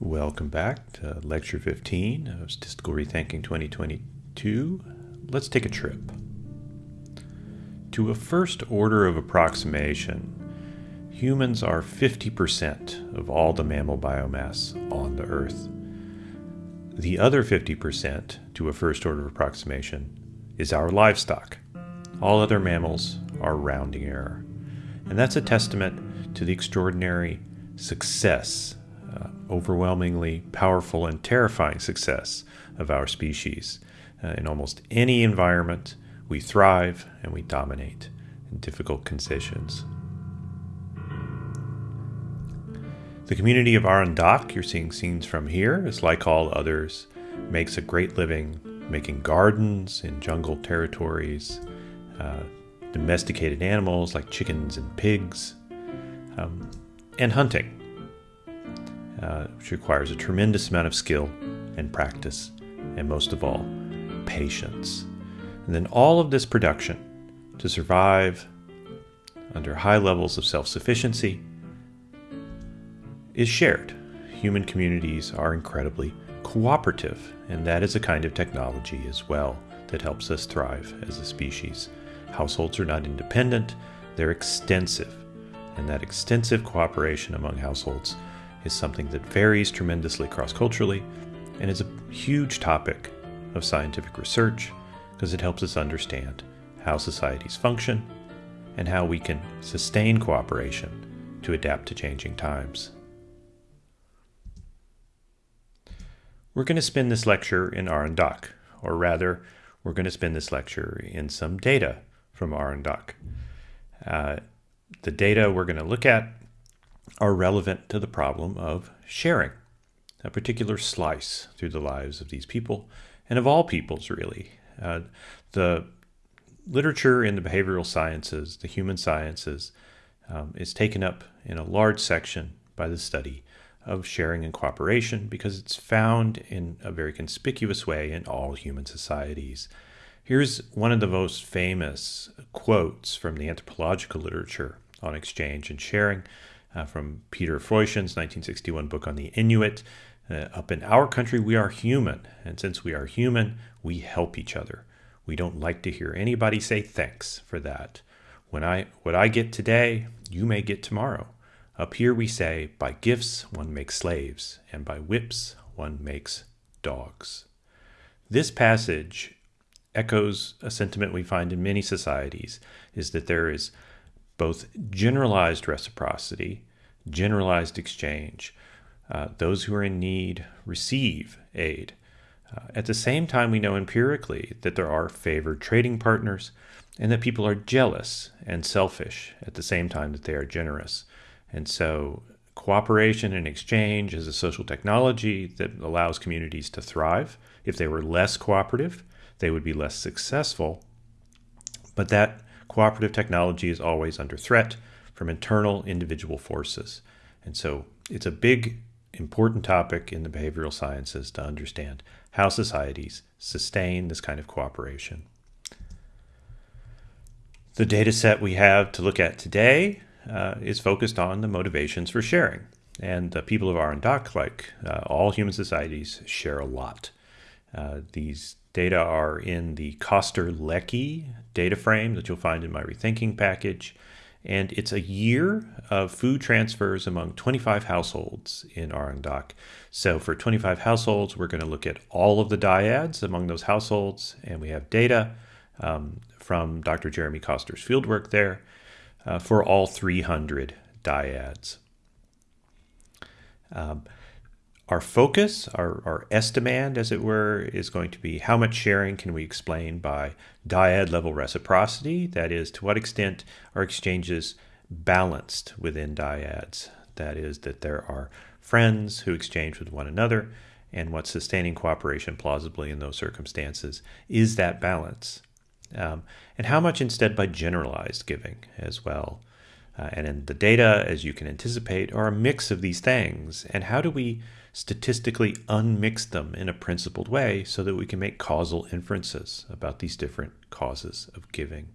Welcome back to Lecture 15 of Statistical Rethinking 2022. Let's take a trip. To a first order of approximation, humans are 50% of all the mammal biomass on the Earth. The other 50%, to a first order of approximation, is our livestock. All other mammals are rounding error. And that's a testament to the extraordinary success uh, overwhelmingly powerful and terrifying success of our species. Uh, in almost any environment, we thrive and we dominate in difficult conditions. The community of Arang Dak, you're seeing scenes from here, is like all others, makes a great living making gardens in jungle territories, uh, domesticated animals like chickens and pigs, um, and hunting uh, which requires a tremendous amount of skill and practice, and most of all, patience. And then all of this production to survive under high levels of self sufficiency is shared. Human communities are incredibly cooperative, and that is a kind of technology as well that helps us thrive as a species. Households are not independent, they're extensive, and that extensive cooperation among households is something that varies tremendously cross culturally and is a huge topic of scientific research because it helps us understand how societies function and how we can sustain cooperation to adapt to changing times. We're going to spend this lecture in Arang Dak, or rather, we're going to spend this lecture in some data from Arang Dak. Uh, the data we're going to look at are relevant to the problem of sharing a particular slice through the lives of these people and of all peoples, really. Uh, the literature in the behavioral sciences, the human sciences, um, is taken up in a large section by the study of sharing and cooperation because it's found in a very conspicuous way in all human societies. Here's one of the most famous quotes from the anthropological literature on exchange and sharing uh, from Peter Freuchen's 1961 book on the Inuit. Uh, up in our country, we are human. And since we are human, we help each other. We don't like to hear anybody say thanks for that. When I, what I get today, you may get tomorrow. Up here we say, by gifts one makes slaves, and by whips one makes dogs. This passage echoes a sentiment we find in many societies, is that there is both generalized reciprocity, generalized exchange. Uh, those who are in need receive aid. Uh, at the same time, we know empirically that there are favored trading partners and that people are jealous and selfish at the same time that they are generous. And so, cooperation and exchange is a social technology that allows communities to thrive. If they were less cooperative, they would be less successful. But that cooperative technology is always under threat from internal individual forces. And so it's a big, important topic in the behavioral sciences to understand how societies sustain this kind of cooperation. The data set we have to look at today uh, is focused on the motivations for sharing. And the people of Arang Dak, like uh, all human societies, share a lot. Uh, these data are in the Koster-Leckie data frame that you'll find in my Rethinking package. And it's a year of food transfers among 25 households in Arang Dak. So for 25 households, we're going to look at all of the dyads among those households. And we have data um, from Dr. Jeremy Koster's fieldwork there uh, for all 300 dyads. Um, our focus, our, our estimand, as it were, is going to be how much sharing can we explain by dyad level reciprocity? That is, to what extent are exchanges balanced within dyads? That is, that there are friends who exchange with one another, and what's sustaining cooperation plausibly in those circumstances is that balance. Um, and how much instead by generalized giving as well. Uh, and in the data, as you can anticipate, are a mix of these things. And how do we statistically unmix them in a principled way so that we can make causal inferences about these different causes of giving.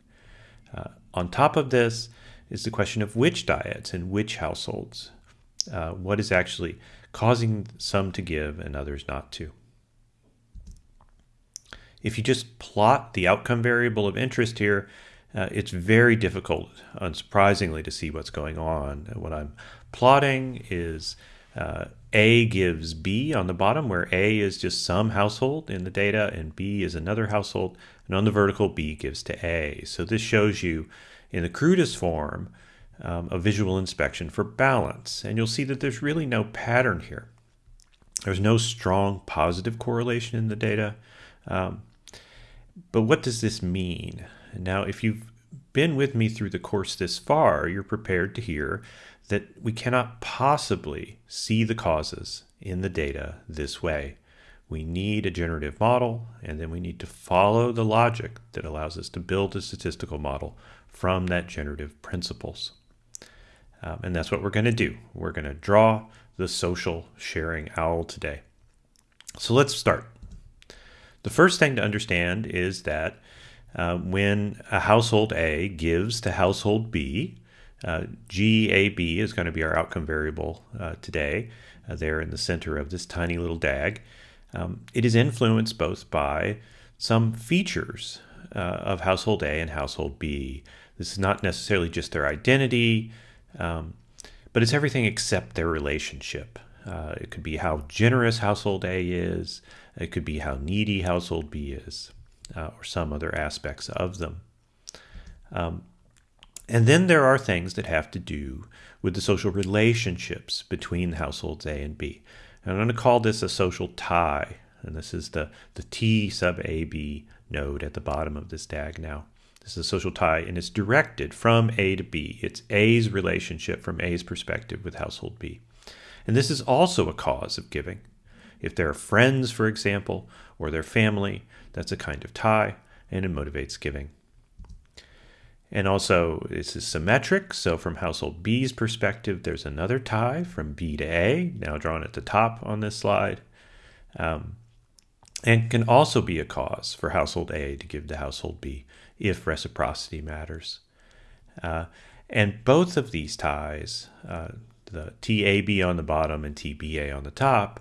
Uh, on top of this is the question of which dyads and which households. Uh, what is actually causing some to give and others not to. If you just plot the outcome variable of interest here, uh, it's very difficult, unsurprisingly, to see what's going on. What I'm plotting is uh, A gives B on the bottom, where A is just some household in the data and B is another household. And on the vertical, B gives to A. So this shows you in the crudest form um, a visual inspection for balance. And you'll see that there's really no pattern here. There's no strong positive correlation in the data. Um, but what does this mean? Now, if you've been with me through the course this far, you're prepared to hear that we cannot possibly see the causes in the data this way. We need a generative model, and then we need to follow the logic that allows us to build a statistical model from that generative principles. Um, and that's what we're going to do. We're going to draw the social sharing owl today. So let's start. The first thing to understand is that uh, when a household A gives to household B, uh, GAB is going to be our outcome variable uh, today, uh, there in the center of this tiny little DAG. Um, it is influenced both by some features uh, of household A and household B. This is not necessarily just their identity, um, but it's everything except their relationship. Uh, it could be how generous household A is, it could be how needy household B is, uh, or some other aspects of them. Um, and then there are things that have to do with the social relationships between households A and B. And I'm going to call this a social tie, and this is the, the T sub AB node at the bottom of this DAG now. This is a social tie, and it's directed from A to B. It's A's relationship from A's perspective with household B. And this is also a cause of giving. If they're friends, for example, or their family, that's a kind of tie, and it motivates giving. And also, this is symmetric. So, from household B's perspective, there's another tie from B to A, now drawn at the top on this slide, um, and can also be a cause for household A to give to household B if reciprocity matters. Uh, and both of these ties, uh, the TAB on the bottom and TBA on the top,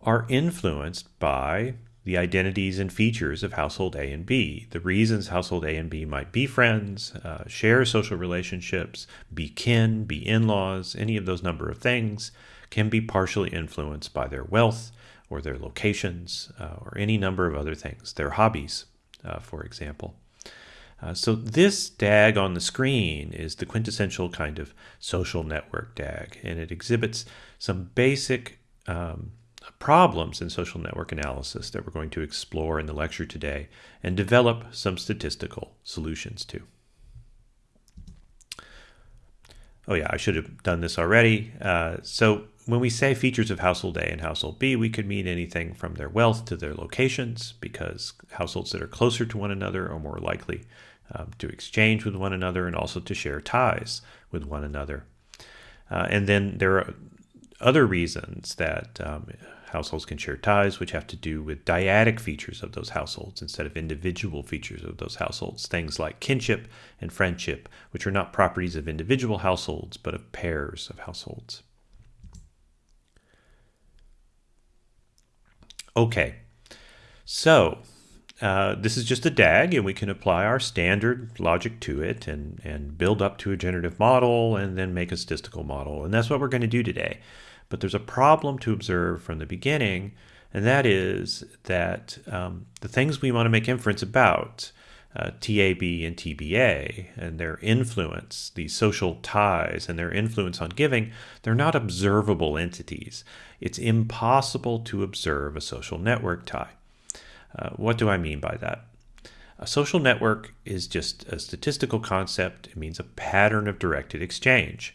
are influenced by the identities and features of household A and B, the reasons household A and B might be friends, uh, share social relationships, be kin, be in laws, any of those number of things can be partially influenced by their wealth or their locations uh, or any number of other things, their hobbies, uh, for example. Uh, so this DAG on the screen is the quintessential kind of social network DAG, and it exhibits some basic um, problems in social network analysis that we're going to explore in the lecture today and develop some statistical solutions to. Oh yeah, I should have done this already. Uh, so when we say features of household A and household B, we could mean anything from their wealth to their locations because households that are closer to one another are more likely um, to exchange with one another and also to share ties with one another. Uh, and then there are other reasons that um, households can share ties, which have to do with dyadic features of those households instead of individual features of those households. Things like kinship and friendship, which are not properties of individual households, but of pairs of households. Okay, so uh, this is just a DAG, and we can apply our standard logic to it and, and build up to a generative model and then make a statistical model. And that's what we're going to do today. But there's a problem to observe from the beginning, and that is that um, the things we want to make inference about, uh, TAB and TBA, and their influence, these social ties and their influence on giving, they're not observable entities. It's impossible to observe a social network tie. Uh, what do I mean by that? A social network is just a statistical concept. It means a pattern of directed exchange.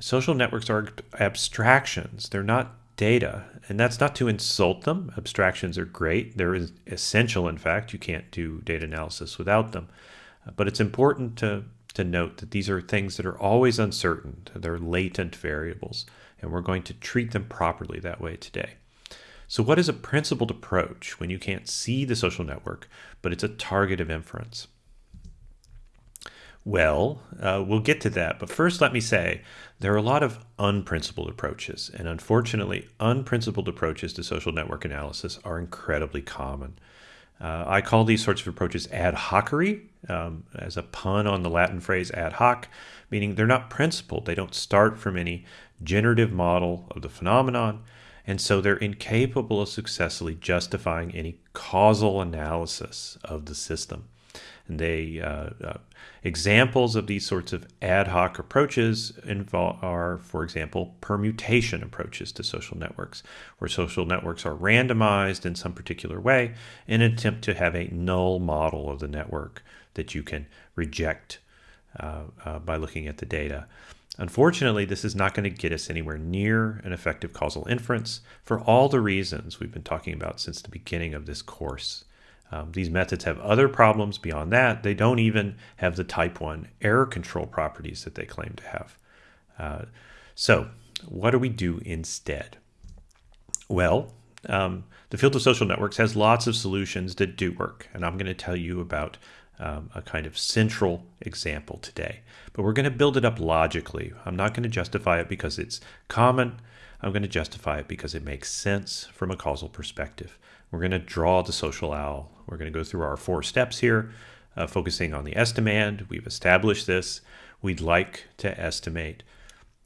Social networks are abstractions. They're not data. And that's not to insult them. Abstractions are great. They're essential, in fact. You can't do data analysis without them. Uh, but it's important to, to note that these are things that are always uncertain. They're latent variables. And we're going to treat them properly that way today. So, what is a principled approach when you can't see the social network, but it's a target of inference? Well, uh, we'll get to that. But first, let me say there are a lot of unprincipled approaches. And unfortunately, unprincipled approaches to social network analysis are incredibly common. Uh, I call these sorts of approaches ad hocery, um, as a pun on the Latin phrase ad hoc, meaning they're not principled. They don't start from any generative model of the phenomenon, and so they're incapable of successfully justifying any causal analysis of the system. And they uh, uh, examples of these sorts of ad hoc approaches involve, are, for example, permutation approaches to social networks, where social networks are randomized in some particular way in an attempt to have a null model of the network that you can reject uh, uh, by looking at the data. Unfortunately, this is not going to get us anywhere near an effective causal inference for all the reasons we've been talking about since the beginning of this course. Um, these methods have other problems beyond that. They don't even have the type 1 error control properties that they claim to have. Uh, so, what do we do instead? Well, um, the field of social networks has lots of solutions that do work, and I'm going to tell you about um, a kind of central example today. But we're going to build it up logically. I'm not going to justify it because it's common. I'm going to justify it because it makes sense from a causal perspective. We're going to draw the social owl. We're going to go through our four steps here, uh, focusing on the estimand. We've established this. We'd like to estimate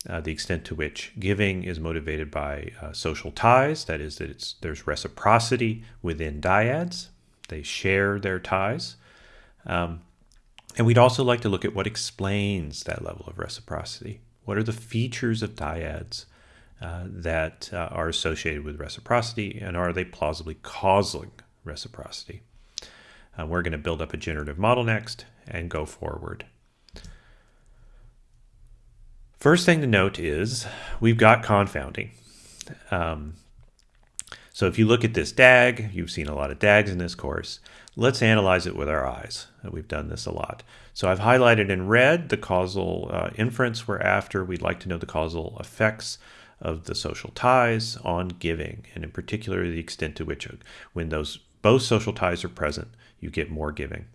uh, the extent to which giving is motivated by uh, social ties. That is, that it's there's reciprocity within dyads. They share their ties. Um, and we'd also like to look at what explains that level of reciprocity. What are the features of dyads uh, that uh, are associated with reciprocity, and are they plausibly causing reciprocity? Uh, we're going to build up a generative model next and go forward. First thing to note is we've got confounding. Um, so if you look at this DAG, you've seen a lot of DAGs in this course. Let's analyze it with our eyes. We've done this a lot. So I've highlighted in red the causal uh, inference we're after. We'd like to know the causal effects of the social ties on giving, and in particular the extent to which uh, when those both social ties are present, you get more giving.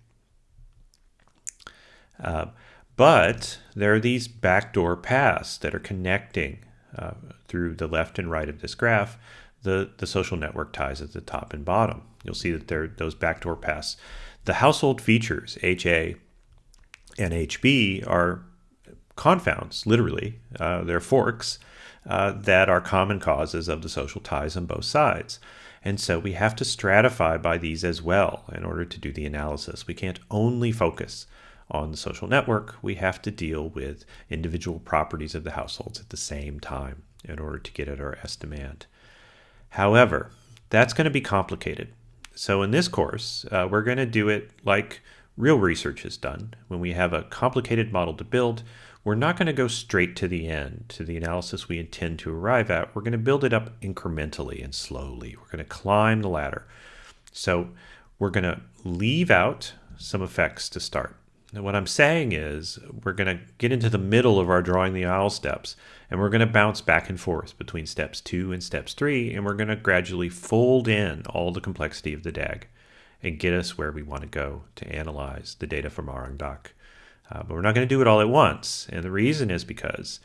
Uh, but there are these backdoor paths that are connecting uh, through the left and right of this graph the, the social network ties at the top and bottom. You'll see that there those backdoor paths. The household features, HA and HB, are confounds, literally. Uh, they're forks uh, that are common causes of the social ties on both sides. And so we have to stratify by these as well in order to do the analysis. We can't only focus on the social network, we have to deal with individual properties of the households at the same time in order to get at our estimand. However, that's going to be complicated. So in this course, uh, we're going to do it like real research is done. When we have a complicated model to build, we're not going to go straight to the end, to the analysis we intend to arrive at. We're going to build it up incrementally and slowly. We're going to climb the ladder. So we're going to leave out some effects to start. And what I'm saying is we're going to get into the middle of our drawing the owl steps and we're going to bounce back and forth between steps two and steps three and we're going to gradually fold in all the complexity of the DAG and get us where we want to go to analyze the data from Arang Dak. Uh, but we're not going to do it all at once. And the reason is because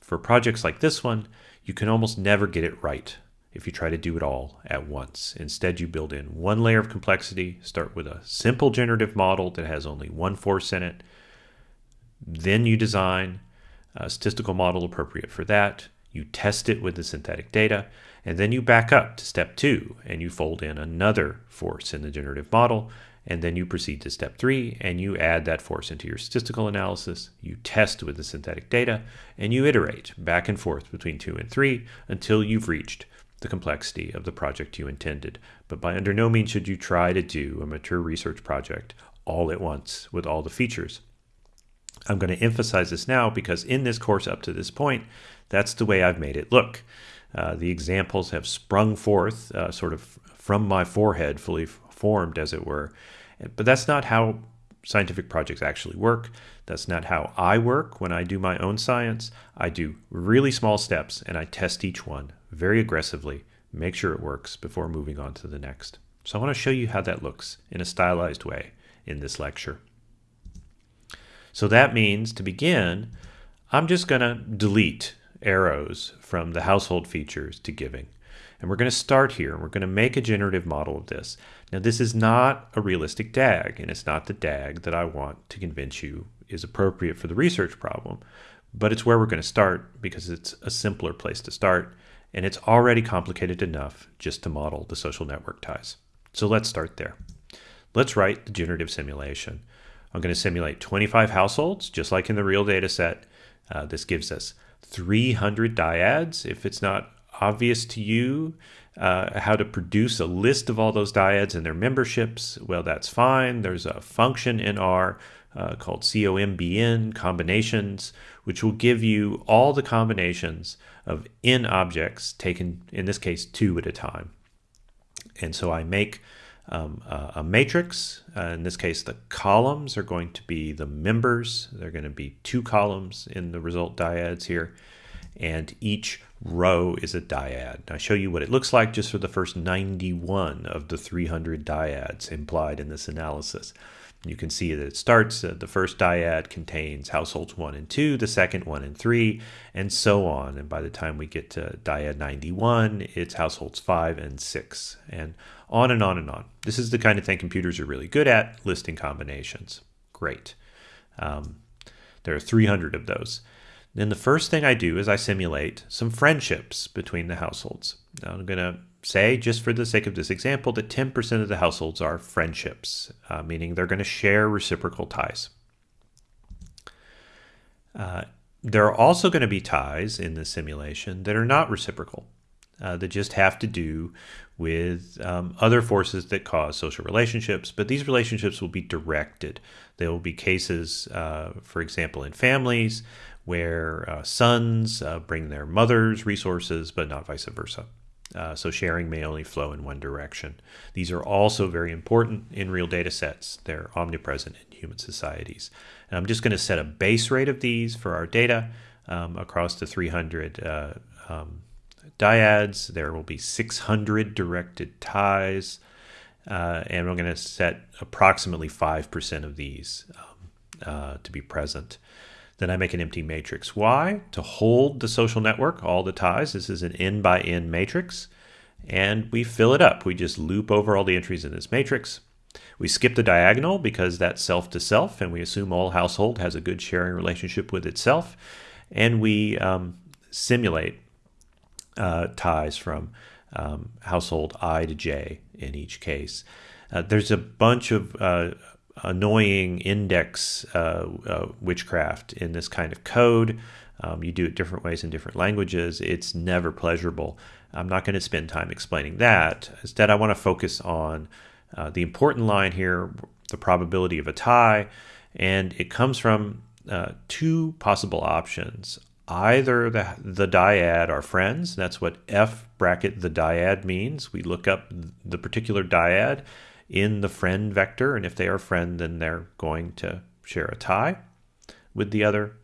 for projects like this one, you can almost never get it right if you try to do it all at once. Instead, you build in one layer of complexity, start with a simple generative model that has only one force in it. Then you design a statistical model appropriate for that. You test it with the synthetic data, and then you back up to step two and you fold in another force in the generative model. And then you proceed to step three and you add that force into your statistical analysis. You test with the synthetic data and you iterate back and forth between two and three until you've reached the complexity of the project you intended. But by under no means should you try to do a mature research project all at once with all the features. I'm going to emphasize this now because in this course up to this point, that's the way I've made it look. Uh, the examples have sprung forth uh, sort of from my forehead, fully formed as it were. But that's not how scientific projects actually work. That's not how I work when I do my own science. I do really small steps and I test each one very aggressively, make sure it works before moving on to the next. So I want to show you how that looks in a stylized way in this lecture. So that means to begin, I'm just going to delete arrows from the household features to giving. And we're going to start here. We're going to make a generative model of this. Now, this is not a realistic DAG, and it's not the DAG that I want to convince you is appropriate for the research problem, but it's where we're going to start because it's a simpler place to start, and it's already complicated enough just to model the social network ties. So let's start there. Let's write the generative simulation. I'm going to simulate 25 households, just like in the real data set. Uh, this gives us 300 dyads. If it's not obvious to you uh, how to produce a list of all those dyads and their memberships, well, that's fine. There's a function in R uh, called COMBN combinations, which will give you all the combinations of n objects taken, in this case, two at a time. And so I make um, uh, a matrix. Uh, in this case, the columns are going to be the members. They're going to be two columns in the result dyads here. And each row is a dyad. I show you what it looks like just for the first 91 of the 300 dyads implied in this analysis. You can see that it starts, uh, the first dyad contains households 1 and 2, the second 1 and 3, and so on. And by the time we get to dyad 91, it's households 5 and 6, and on and on and on. This is the kind of thing computers are really good at, listing combinations. Great. Um, there are 300 of those. Then the first thing I do is I simulate some friendships between the households. Now I'm going to say, just for the sake of this example, that 10% of the households are friendships, uh, meaning they're going to share reciprocal ties. Uh, there are also going to be ties in the simulation that are not reciprocal, uh, that just have to do with um, other forces that cause social relationships, but these relationships will be directed. There will be cases, uh, for example, in families where uh, sons uh, bring their mother's resources, but not vice versa. Uh, so sharing may only flow in one direction. These are also very important in real data sets. They're omnipresent in human societies. And I'm just going to set a base rate of these for our data um, across the 300 uh, um, dyads. There will be 600 directed ties. Uh, and I'm going to set approximately 5% of these um, uh, to be present. Then I make an empty matrix. Why? To hold the social network, all the ties. This is an n by n matrix. And we fill it up. We just loop over all the entries in this matrix. We skip the diagonal because that's self to self, and we assume all household has a good sharing relationship with itself. And we um, simulate uh, ties from um, household I to J in each case. Uh, there's a bunch of uh, annoying index uh, uh, witchcraft in this kind of code. Um, you do it different ways in different languages. It's never pleasurable. I'm not going to spend time explaining that. Instead, I want to focus on uh, the important line here, the probability of a tie, and it comes from uh, two possible options. Either the, the dyad are friends, that's what F bracket the dyad means. We look up the particular dyad in the friend vector. And if they are friend, then they're going to share a tie with the other.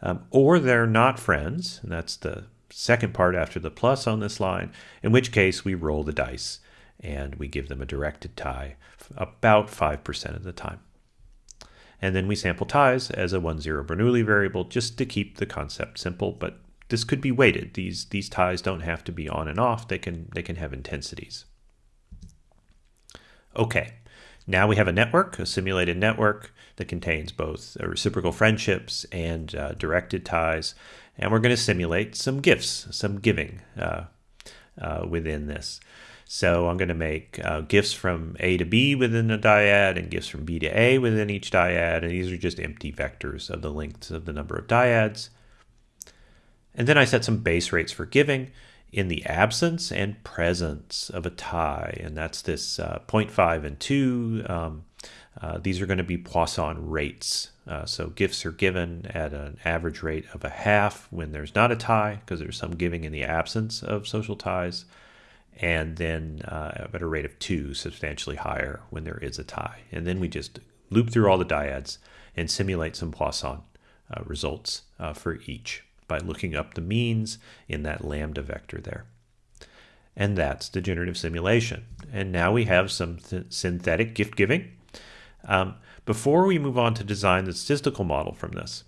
Um, or they're not friends, and that's the second part after the plus on this line, in which case we roll the dice and we give them a directed tie about 5% of the time. And then we sample ties as a 1-0 Bernoulli variable just to keep the concept simple, but this could be weighted. These, these ties don't have to be on and off. They can, they can have intensities. Okay, now we have a network, a simulated network that contains both reciprocal friendships and uh, directed ties. And we're going to simulate some gifts, some giving uh, uh, within this. So I'm going to make uh, gifts from A to B within the dyad and gifts from B to A within each dyad. And these are just empty vectors of the lengths of the number of dyads. And then I set some base rates for giving in the absence and presence of a tie, and that's this uh, 0.5 and 2. Um, uh, these are going to be Poisson rates. Uh, so gifts are given at an average rate of a half when there's not a tie, because there's some giving in the absence of social ties, and then uh, at a rate of 2, substantially higher when there is a tie. And then we just loop through all the dyads and simulate some Poisson uh, results uh, for each by looking up the means in that lambda vector there. And that's the generative simulation. And now we have some synthetic gift giving. Um, before we move on to design the statistical model from this,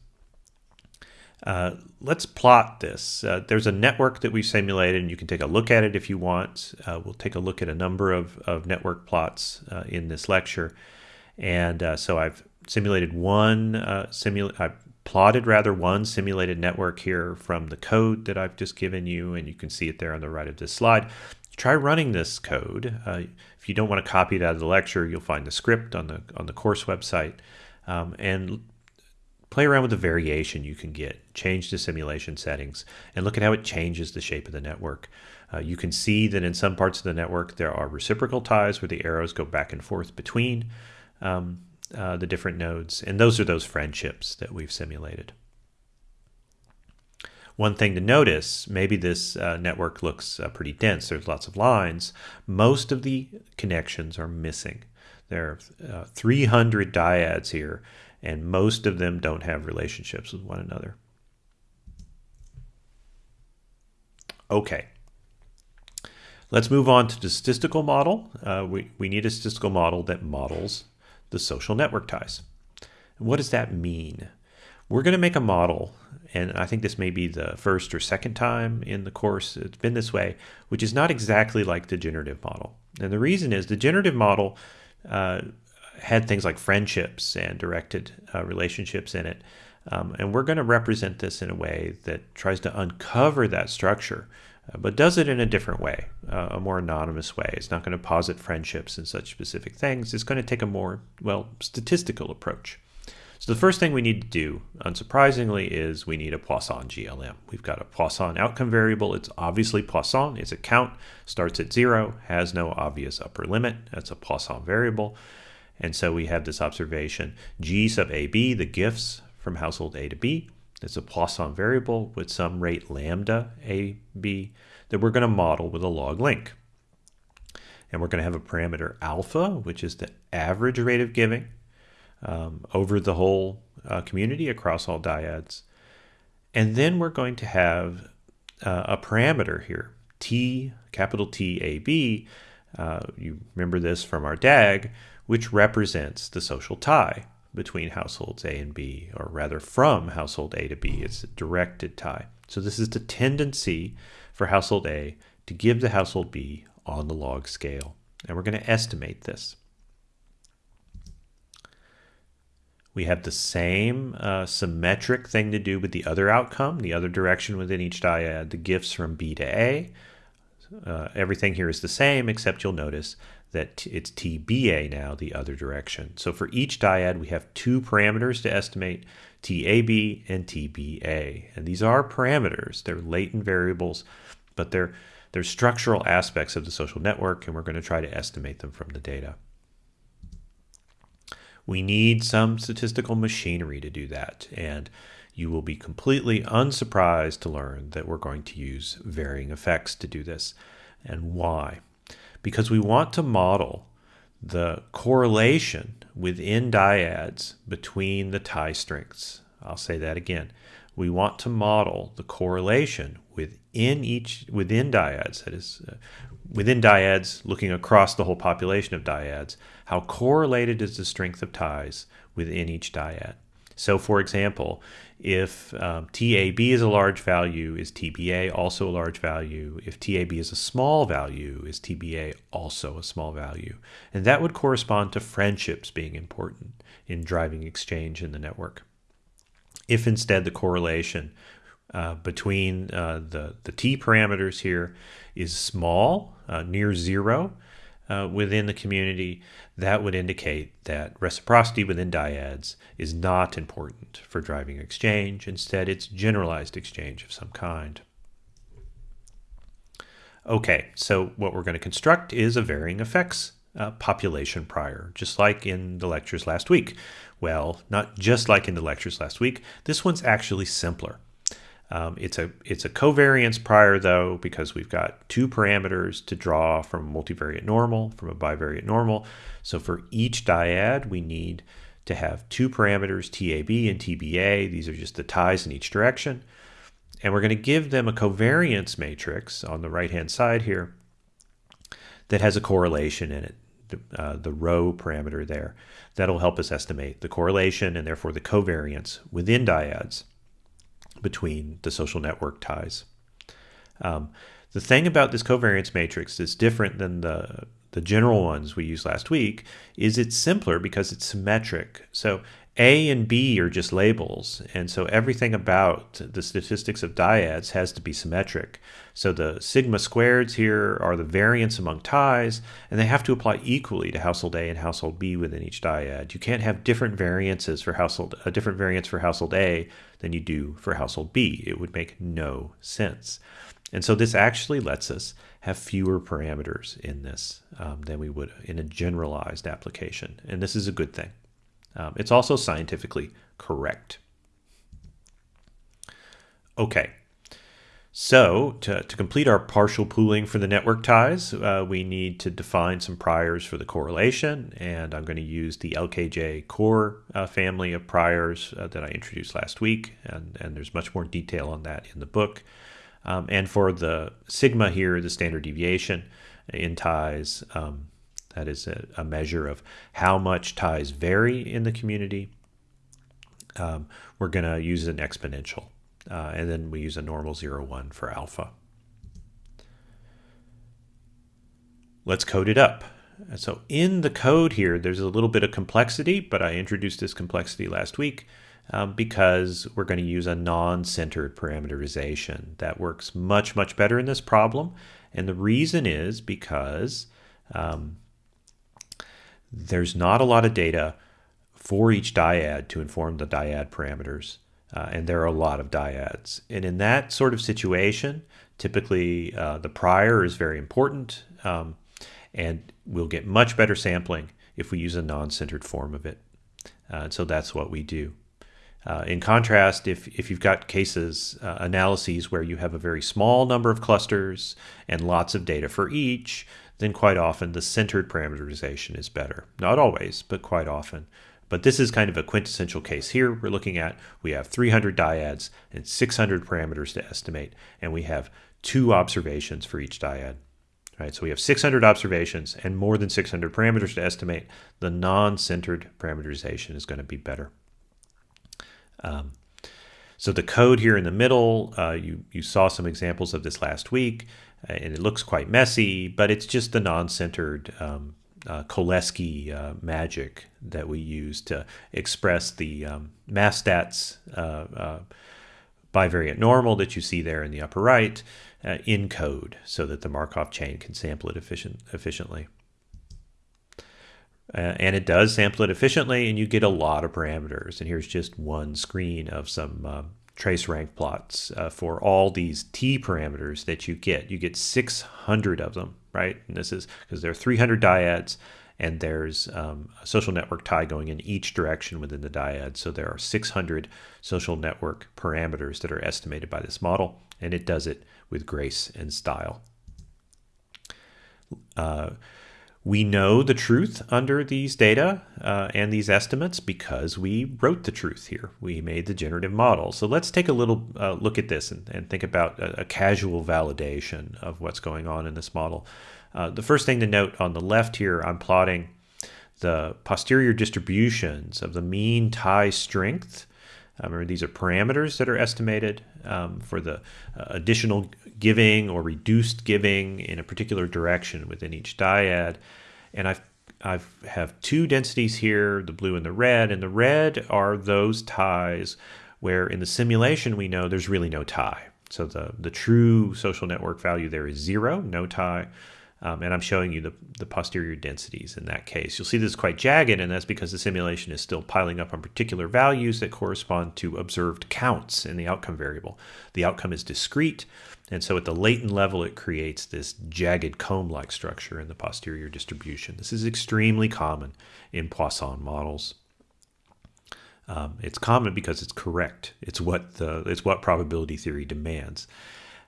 uh, let's plot this. Uh, there's a network that we've simulated, and you can take a look at it if you want. Uh, we'll take a look at a number of, of network plots uh, in this lecture. And uh, so I've simulated one, uh, simula plotted rather one simulated network here from the code that I've just given you, and you can see it there on the right of this slide. Try running this code. if you don't want to copy it out of the lecture, you'll find the script on the on the course website. Um, and play around with the variation you can get, change the simulation settings, and look at how it changes the shape of the network. Uh, you can see that in some parts of the network there are reciprocal ties where the arrows go back and forth between um, uh, the different nodes, and those are those friendships that we've simulated. One thing to notice, maybe this uh, network looks uh, pretty dense, there's lots of lines. Most of the connections are missing. There are uh, 300 dyads here, and most of them don't have relationships with one another. Okay. Let's move on to the statistical model. Uh, we, we need a statistical model that models the social network ties. What does that mean? We're going to make a model, and I think this may be the first or second time in the course it's been this way, which is not exactly like the generative model. And the reason is the generative model uh, had things like friendships and directed uh, relationships in it. Um, and we're going to represent this in a way that tries to uncover that structure, but does it in a different way, uh, a more anonymous way. It's not going to posit friendships and such specific things. It's going to take a more, well, statistical approach. So the first thing we need to do, unsurprisingly, is we need a Poisson GLM. We've got a Poisson outcome variable. It's obviously Poisson. It's a count, starts at zero, has no obvious upper limit. That's a Poisson variable. And so we have this observation G sub AB, the gifts from household A to B. It's a Poisson variable with some rate lambda AB that we're going to model with a log link. And we're going to have a parameter alpha, which is the average rate of giving um, over the whole uh, community across all dyads. And then we're going to have uh, a parameter here, T, capital T, A, B. Uh, you remember this from our DAG, which represents the social tie between households A and B, or rather from household A to B. It's a directed tie. So this is the tendency for household A to give to household B on the log scale. And we're going to estimate this. We have the same uh, symmetric thing to do with the other outcome, the other direction within each dyad, the gifts from B to A. Uh, everything here is the same, except you'll notice that it's TBA now, the other direction. So for each dyad, we have two parameters to estimate, TAB and TBA. And these are parameters. They're latent variables, but they're, they're structural aspects of the social network, and we're going to try to estimate them from the data. We need some statistical machinery to do that, and you will be completely unsurprised to learn that we're going to use varying effects to do this. And why? Because we want to model the correlation within dyads between the tie strengths. I'll say that again. We want to model the correlation within each within dyads that is uh, within dyads looking across the whole population of dyads how correlated is the strength of ties within each dyad. So for example, if um, TAB is a large value, is TBA also a large value? If TAB is a small value, is TBA also a small value? And that would correspond to friendships being important in driving exchange in the network. If instead the correlation uh, between uh, the, the T parameters here is small, uh, near zero, uh, within the community, that would indicate that reciprocity within dyads is not important for driving exchange. Instead, it's generalized exchange of some kind. Okay, so what we're going to construct is a varying effects uh, population prior, just like in the lectures last week. Well, not just like in the lectures last week, this one's actually simpler. Um, it's a it's a covariance prior though because we've got two parameters to draw from a multivariate normal from a bivariate normal. So for each dyad we need to have two parameters TAB and TBA. These are just the ties in each direction. And we're going to give them a covariance matrix on the right hand side here that has a correlation in it uh, the rho parameter there. That'll help us estimate the correlation and therefore the covariance within dyads between the social network ties. Um, the thing about this covariance matrix that's different than the the general ones we used last week is it's simpler because it's symmetric. So A and B are just labels, and so everything about the statistics of dyads has to be symmetric. So the sigma squareds here are the variance among ties, and they have to apply equally to household A and household B within each dyad. You can't have different variances for household a different variance for household A than you do for household B. It would make no sense. And so this actually lets us have fewer parameters in this um, than we would in a generalized application. And this is a good thing. Um, it's also scientifically correct. Okay, so to, to complete our partial pooling for the network ties, uh, we need to define some priors for the correlation. And I'm going to use the LKJ core uh, family of priors uh, that I introduced last week. And, and there's much more detail on that in the book. Um, and for the sigma here, the standard deviation in ties, um, that is a, a, measure of how much ties vary in the community. Um, we're going to use an exponential. Uh, and then we use a normal 0, 1 for alpha. Let's code it up. So in the code here, there's a little bit of complexity, but I introduced this complexity last week um, because we're going to use a non-centered parameterization that works much, much better in this problem. And the reason is because um, there's not a lot of data for each dyad to inform the dyad parameters. Uh, and there are a lot of dyads. And in that sort of situation, typically uh, the prior is very important. Um, and we'll get much better sampling if we use a non-centered form of it. Uh, so that's what we do. Uh, in contrast, if, if you've got cases, uh, analyses where you have a very small number of clusters and lots of data for each, then quite often the centered parameterization is better. Not always, but quite often. But this is kind of a quintessential case here. We're looking at, we have 300 dyads and 600 parameters to estimate, and we have two observations for each dyad. Right, so we have 600 observations and more than 600 parameters to estimate. The non-centered parameterization is going to be better. Um, so the code here in the middle, uh, you, you saw some examples of this last week, uh, and it looks quite messy, but it's just the non-centered um, uh, Cholesky uh, magic that we use to express the um, mass stats uh, uh, bivariate normal that you see there in the upper right uh, in code so that the Markov chain can sample it efficient, efficiently. Uh, and it does sample it efficiently and you get a lot of parameters. And here's just one screen of some trace rank plots for all these T parameters that you get. You get 600 of them, right? And this is because there are 300 dyads and there's um, a social network tie going in each direction within the dyad. So there are 600 social network parameters that are estimated by this model, and it does it with grace and style. Uh, we know the truth under these data uh, and these estimates because we wrote the truth here. We made the generative model. So let's take a little uh, look at this and, and think about a, a, casual validation of what's going on in this model. Uh, the first thing to note on the left here, I'm plotting the posterior distributions of the mean tie strength. Uh, remember, these are parameters that are estimated um, for the uh, additional giving or reduced giving in a particular direction within each dyad. And I've I have have two densities here, the blue and the red, and the red are those ties where in the simulation we know there's really no tie. So the, the true social network value there is zero, no tie. Um, and I'm showing you the, the posterior densities in that case. You'll see this is quite jagged, and that's because the simulation is still piling up on particular values that correspond to observed counts in the outcome variable. The outcome is discrete, and so at the latent level, it creates this jagged comb-like structure in the posterior distribution. This is extremely common in Poisson models. Um, it's common because it's correct. It's what the it's what probability theory demands.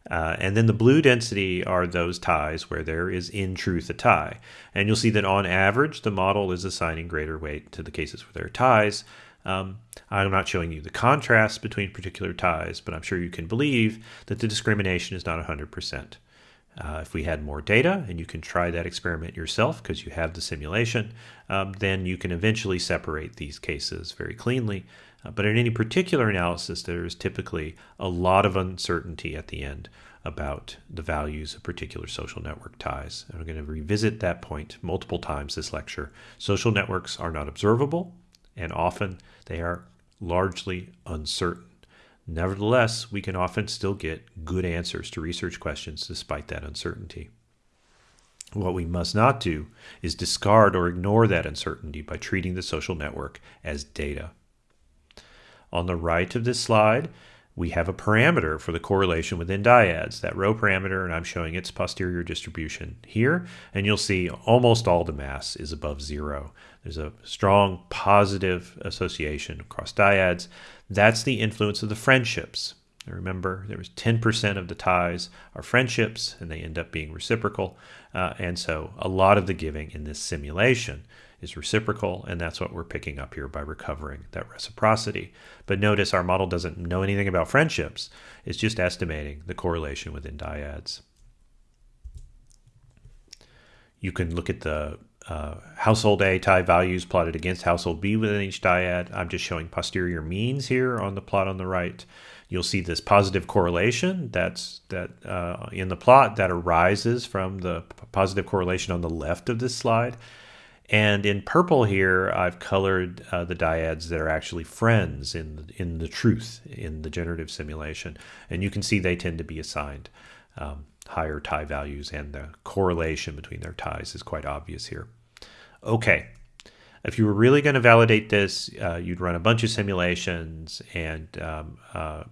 Uh, and then the blue density are those ties where there is in truth a tie. And you'll see that on average, the model is assigning greater weight to the cases where there are ties. Um, I'm not showing you the contrast between particular ties, but I'm sure you can believe that the discrimination is not 100%. Uh, if we had more data, and you can try that experiment yourself because you have the simulation, um, then you can eventually separate these cases very cleanly. Uh, but in any particular analysis, there is typically a lot of uncertainty at the end about the values of particular social network ties. And we're going to revisit that point multiple times this lecture. Social networks are not observable, and often they are largely uncertain. Nevertheless, we can often still get good answers to research questions despite that uncertainty. What we must not do is discard or ignore that uncertainty by treating the social network as data. On the right of this slide, we have a parameter for the correlation within dyads, that rho parameter, and I'm showing its posterior distribution here. And you'll see almost all the mass is above zero. There's a strong positive association across dyads. That's the influence of the friendships. Remember, there was 10% of the ties are friendships, and they end up being reciprocal. Uh, and so a lot of the giving in this simulation is reciprocal, and that's what we're picking up here by recovering that reciprocity. But notice our model doesn't know anything about friendships. It's just estimating the correlation within dyads. You can look at the uh, household A tie values plotted against household B within each dyad. I'm just showing posterior means here on the plot on the right. You'll see this positive correlation that's that uh, in the plot that arises from the positive correlation on the left of this slide. And in purple here, I've colored uh, the dyads that are actually friends in the, in the truth in the generative simulation. And you can see they tend to be assigned um, higher tie values and the correlation between their ties is quite obvious here. Okay, if you were really going to validate this, uh, you'd run a bunch of simulations and um, uh,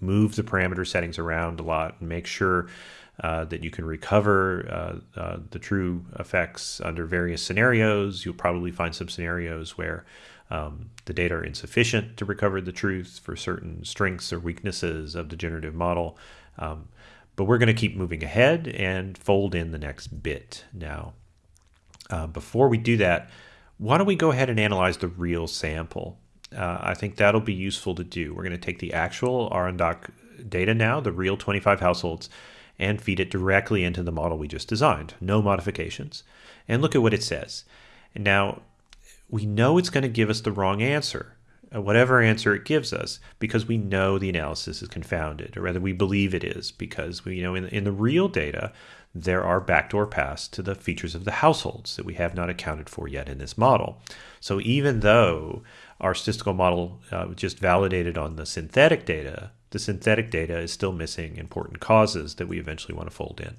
move the parameter settings around a lot and make sure uh, that you can recover uh, uh, the true effects under various scenarios. You'll probably find some scenarios where um, the data are insufficient to recover the truth for certain strengths or weaknesses of the generative model. Um, but we're going to keep moving ahead and fold in the next bit now. Uh, before we do that, why don't we go ahead and analyze the real sample? Uh, I think that'll be useful to do. We're going to take the actual Arang Dak data now, the real 25 households, and feed it directly into the model we just designed. No modifications. And look at what it says. Now we know it's going to give us the wrong answer, uh, whatever answer it gives us, because we know the analysis is confounded, or rather we believe it is, because we you know in, in the real data, there are backdoor paths to the features of the households that we have not accounted for yet in this model. So even though our statistical model uh, just validated on the synthetic data the synthetic data is still missing important causes that we eventually want to fold in.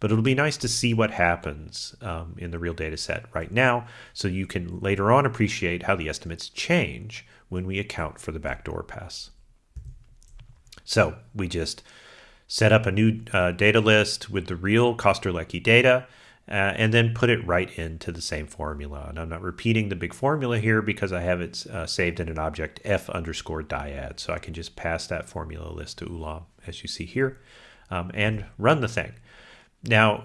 But it'll be nice to see what happens um, in the real data set right now so you can later on appreciate how the estimates change when we account for the backdoor paths. So we just set up a new uh, data list with the real Koster-Leckie data uh, and then put it right into the same formula. And I'm not repeating the big formula here because I have it uh, saved in an object f underscore dyad. So I can just pass that formula list to Ulam, as you see here, um, and run the thing. Now,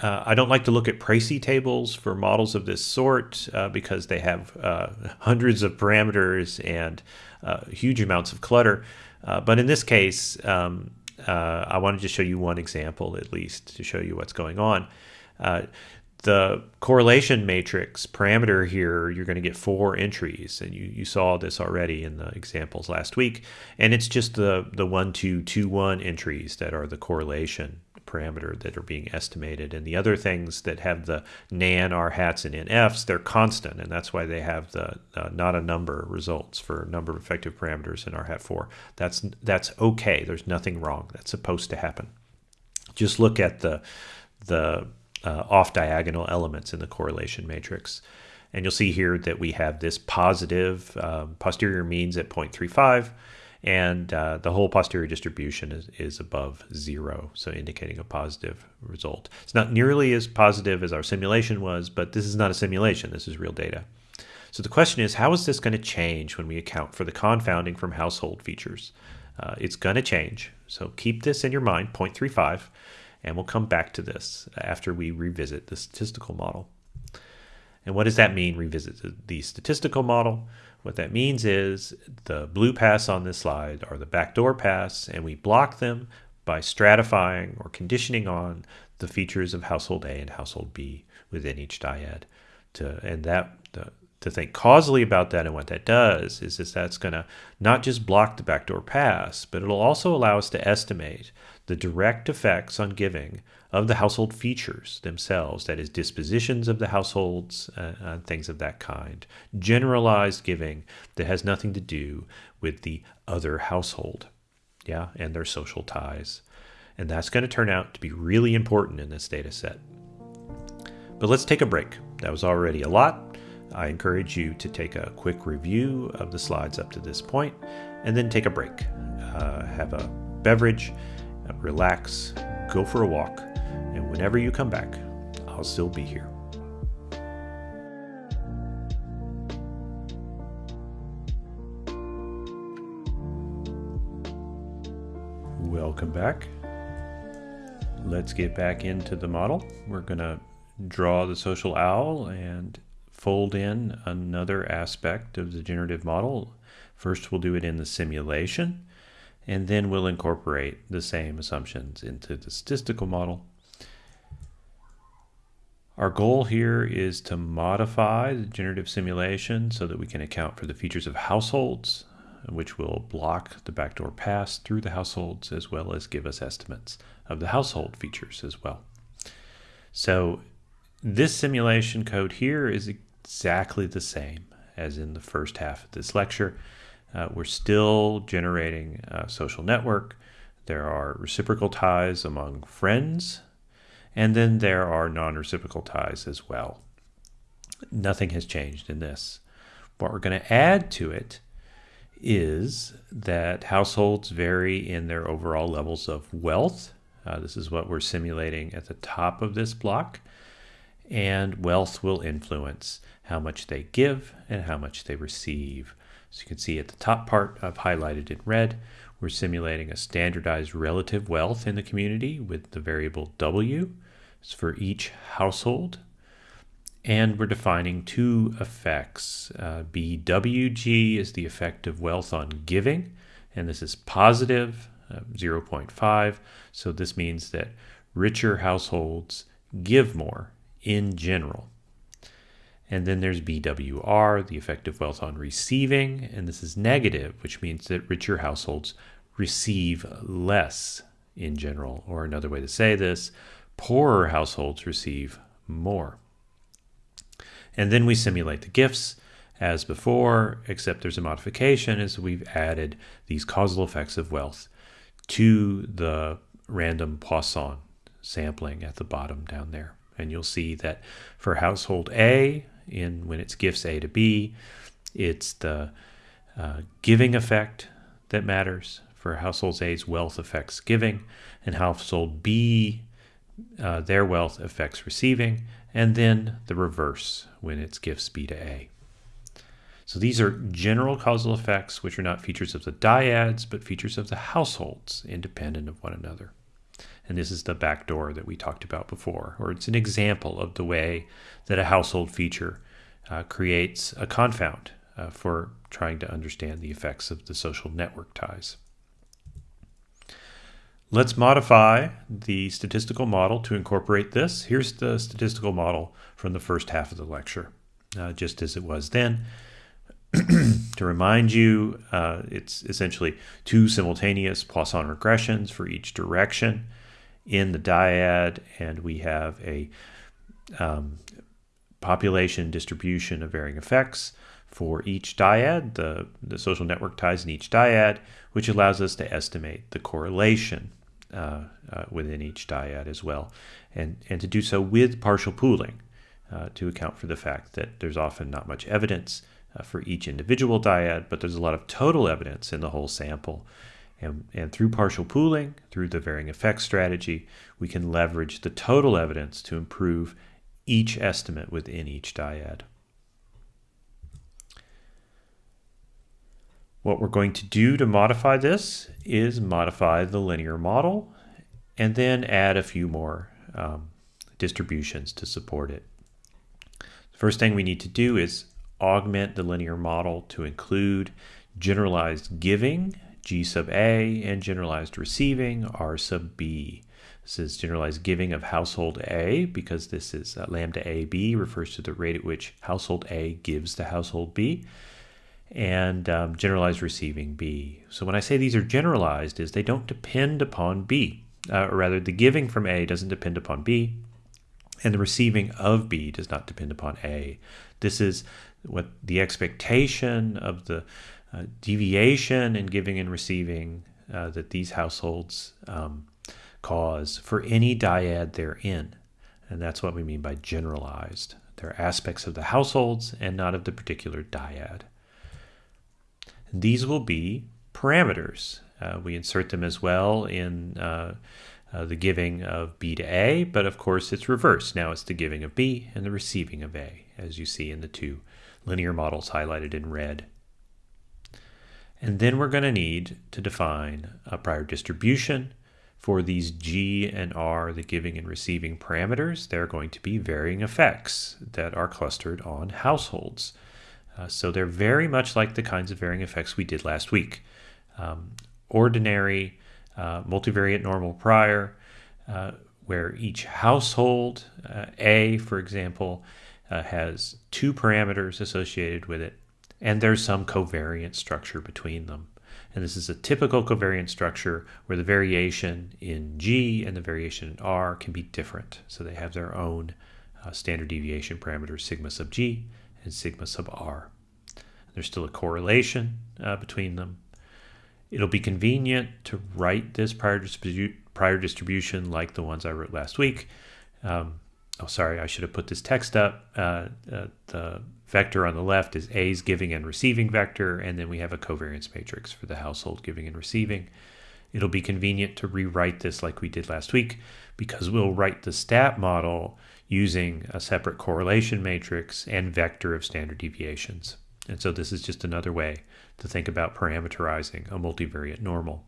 uh, I don't like to look at precis tables for models of this sort uh, because they have uh, hundreds of parameters and uh, huge amounts of clutter. but in this case, um, I wanted to show you one example at least to show you what's going on. Uh, the correlation matrix parameter here, you're going to get four entries, and you, you saw this already in the examples last week. And it's just the, the 1, 2, 2, 1 entries that are the correlation parameter that are being estimated. And the other things that have the nan, r hats, and nfs, they're constant, and that's why they have the uh, not a number results for number of effective parameters in r hat 4. That's, that's okay. There's nothing wrong. That's supposed to happen. Just look at the, the uh, off diagonal elements in the correlation matrix. And you'll see here that we have this positive um, posterior means at 0.35 and uh, the whole posterior distribution is, is above zero, so indicating a positive result. It's not nearly as positive as our simulation was, but this is not a simulation, this is real data. So the question is, how is this going to change when we account for the confounding from household features? Uh, it's going to change, so keep this in your mind, 0.35. And we'll come back to this after we revisit the statistical model. And what does that mean, revisit the statistical model? What that means is the blue pass on this slide are the backdoor paths, and we block them by stratifying or conditioning on the features of household A and household B within each dyad. To, and that the, to think causally about that and what that does is, is that's going to not just block the backdoor paths, but it'll also allow us to estimate the direct effects on giving of the household features themselves, that is, dispositions of the households, uh, things of that kind. Generalized giving that has nothing to do with the other household, yeah, and their social ties. And that's going to turn out to be really important in this data set. But let's take a break. That was already a lot. I encourage you to take a quick review of the slides up to this point and then take a break. Uh, have a beverage, uh, relax, go for a walk, and whenever you come back, I'll still be here. Welcome back. Let's get back into the model. We're to draw the social owl and fold in another aspect of the generative model. First, we'll do it in the simulation, and then we'll incorporate the same assumptions into the statistical model. Our goal here is to modify the generative simulation so that we can account for the features of households, which will block the backdoor paths through the households as well as give us estimates of the household features as well. So this simulation code here is exactly the same as in the first half of this lecture. Uh, we're still generating a social network. There are reciprocal ties among friends, and then there are non-reciprocal ties as well. Nothing has changed in this. What we're going to add to it is that households vary in their overall levels of wealth. Uh, this is what we're simulating at the top of this block and wealth will influence how much they give and how much they receive. So you can see at the top part I've highlighted in red, we're simulating a standardized relative wealth in the community with the variable W it's for each household. And we're defining two effects. Uh, BWG is the effect of wealth on giving, and this is positive, uh, 0.5. So this means that richer households give more in general. And then there's BWR, the effective wealth on receiving, and this is negative, which means that richer households receive less in general. Or another way to say this, poorer households receive more. And then we simulate the gifts as before, except there's a modification as we've added these causal effects of wealth to the random Poisson sampling at the bottom down there. And you'll see that for household A, in when it's gifts A to B, it's the uh, giving effect that matters. For household A's wealth affects giving, and household B, uh, their wealth affects receiving, and then the reverse when it's gifts B to A. So these are general causal effects, which are not features of the dyads, but features of the households, independent of one another. And this is the backdoor that we talked about before, or it's an example of the way that a household feature uh, creates a confound uh, for trying to understand the effects of the social network ties. Let's modify the statistical model to incorporate this. Here's the statistical model from the first half of the lecture, uh, just as it was then. to remind you, uh, it's essentially two simultaneous Poisson regressions for each direction in the dyad, and we have a um, population distribution of varying effects for each dyad, the, the social network ties in each dyad, which allows us to estimate the correlation uh, uh, within each dyad as well, and, and to do so with partial pooling uh, to account for the fact that there's often not much evidence uh, for each individual dyad, but there's a lot of total evidence in the whole sample and, and through partial pooling, through the varying effects strategy, we can leverage the total evidence to improve each estimate within each dyad. What we're going to do to modify this is modify the linear model and then add a few more um, distributions to support it. The first thing we need to do is augment the linear model to include generalized giving G sub A, and generalized receiving R sub B. This is generalized giving of household A because this is uh, lambda AB refers to the rate at which household A gives to household B and um, generalized receiving B. So when I say these are generalized is they don't depend upon B, uh, or rather the giving from A doesn't depend upon B and the receiving of B does not depend upon A. This is what the expectation of the uh, deviation in giving and receiving uh, that these households um, cause for any dyad they're in. And that's what we mean by generalized. They're aspects of the households and not of the particular dyad. These will be parameters. Uh, we insert them as well in uh, uh, the giving of B to A, but of course it's reversed. Now it's the giving of B and the receiving of A, as you see in the two linear models highlighted in red. And then we're going to need to define a prior distribution for these G and R, the giving and receiving parameters. They're going to be varying effects that are clustered on households. Uh, so they're very much like the kinds of varying effects we did last week. Um, ordinary uh, multivariate normal prior, uh, where each household, uh, A, for example, uh, has two parameters associated with it, and there's some covariant structure between them. And this is a typical covariant structure where the variation in G and the variation in R can be different. So they have their own uh, standard deviation parameters, sigma sub G and sigma sub R. There's still a correlation uh, between them, It'll be convenient to write this prior, distribu prior distribution like the ones I wrote last week. Um, oh, sorry, I should have put this text up. Uh, uh, the vector on the left is A's giving and receiving vector, and then we have a covariance matrix for the household giving and receiving. It'll be convenient to rewrite this like we did last week because we'll write the stat model using a separate correlation matrix and vector of standard deviations. And so this is just another way to think about parameterizing a multivariate normal.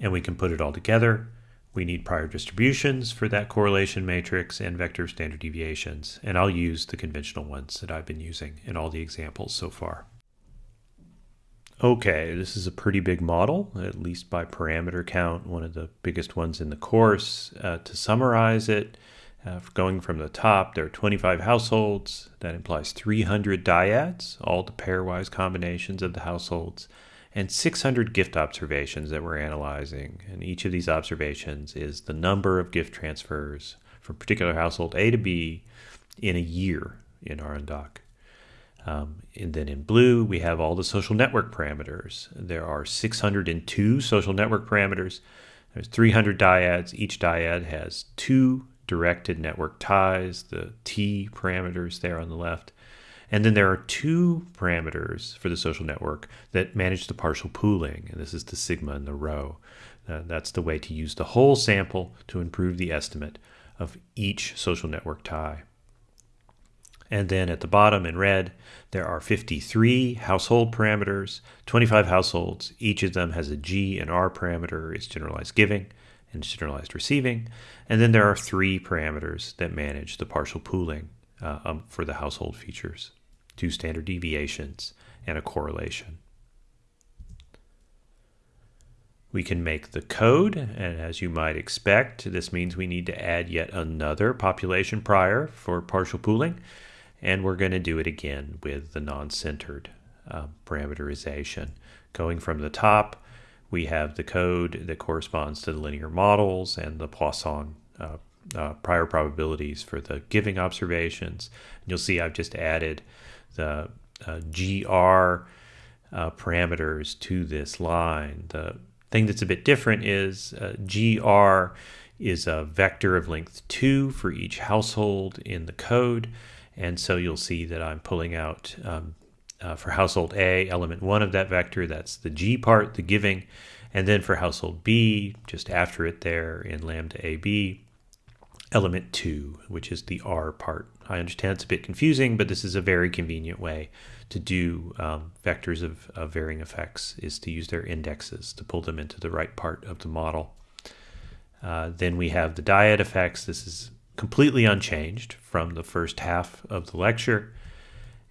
And we can put it all together. We need prior distributions for that correlation matrix and vector standard deviations. And I'll use the conventional ones that I've been using in all the examples so far. Okay, this is a pretty big model, at least by parameter count, one of the biggest ones in the course. Uh, to summarize it, uh, going from the top, there are 25 households. That implies 300 dyads, all the pairwise combinations of the households, and 600 gift observations that we're analyzing. And each of these observations is the number of gift transfers from particular household A to B in a year in Arang Dak. Um, and then in blue, we have all the social network parameters. There are 602 social network parameters. There's 300 dyads. Each dyad has two directed network ties, the T parameters there on the left. And then there are two parameters for the social network that manage the partial pooling. And this is the sigma and the rho. Uh, that's the way to use the whole sample to improve the estimate of each social network tie. And then at the bottom in red, there are 53 household parameters, 25 households. Each of them has a G and R parameter, it's generalized giving and generalized receiving. And then there are three parameters that manage the partial pooling uh, um, for the household features, two standard deviations, and a correlation. We can make the code, and as you might expect, this means we need to add yet another population prior for partial pooling, and we're going to do it again with the non-centered uh, parameterization. Going from the top, we have the code that corresponds to the linear models and the Poisson uh, uh, prior probabilities for the giving observations. And you'll see I've just added the uh, GR uh, parameters to this line. The thing that's a bit different is uh, GR is a vector of length 2 for each household in the code. And so you'll see that I'm pulling out um, uh, for household A, element one of that vector, that's the G part, the giving. And then for household B, just after it there in lambda AB, element two, which is the R part. I understand it's a bit confusing, but this is a very convenient way to do um, vectors of, of, varying effects is to use their indexes to pull them into the right part of the model. Uh, then we have the dyad effects. This is completely unchanged from the first half of the lecture.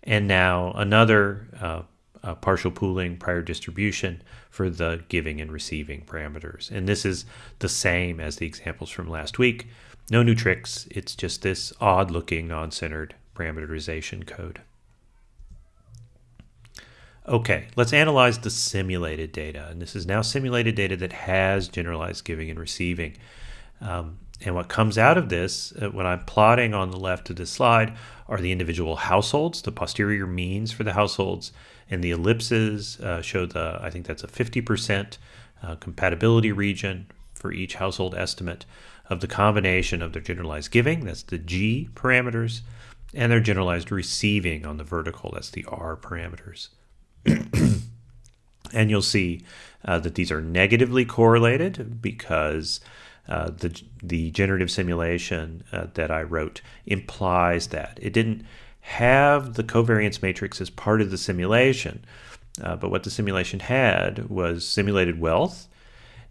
And now another uh, uh, partial pooling, prior distribution for the giving and receiving parameters. And this is the same as the examples from last week. No new tricks. It's just this odd looking non-centered parameterization code. Okay, let's analyze the simulated data. And this is now simulated data that has generalized giving and receiving. Um, and what comes out of this, uh, when I'm plotting on the left of this slide, are the individual households, the posterior means for the households, and the ellipses uh, show the, I think that's a 50% uh, compatibility region for each household estimate of the combination of their generalized giving, that's the G parameters, and their generalized receiving on the vertical, that's the R parameters. and you'll see uh, that these are negatively correlated because uh, the, the generative simulation uh, that I wrote implies that. It didn't have the covariance matrix as part of the simulation, uh, but what the simulation had was simulated wealth,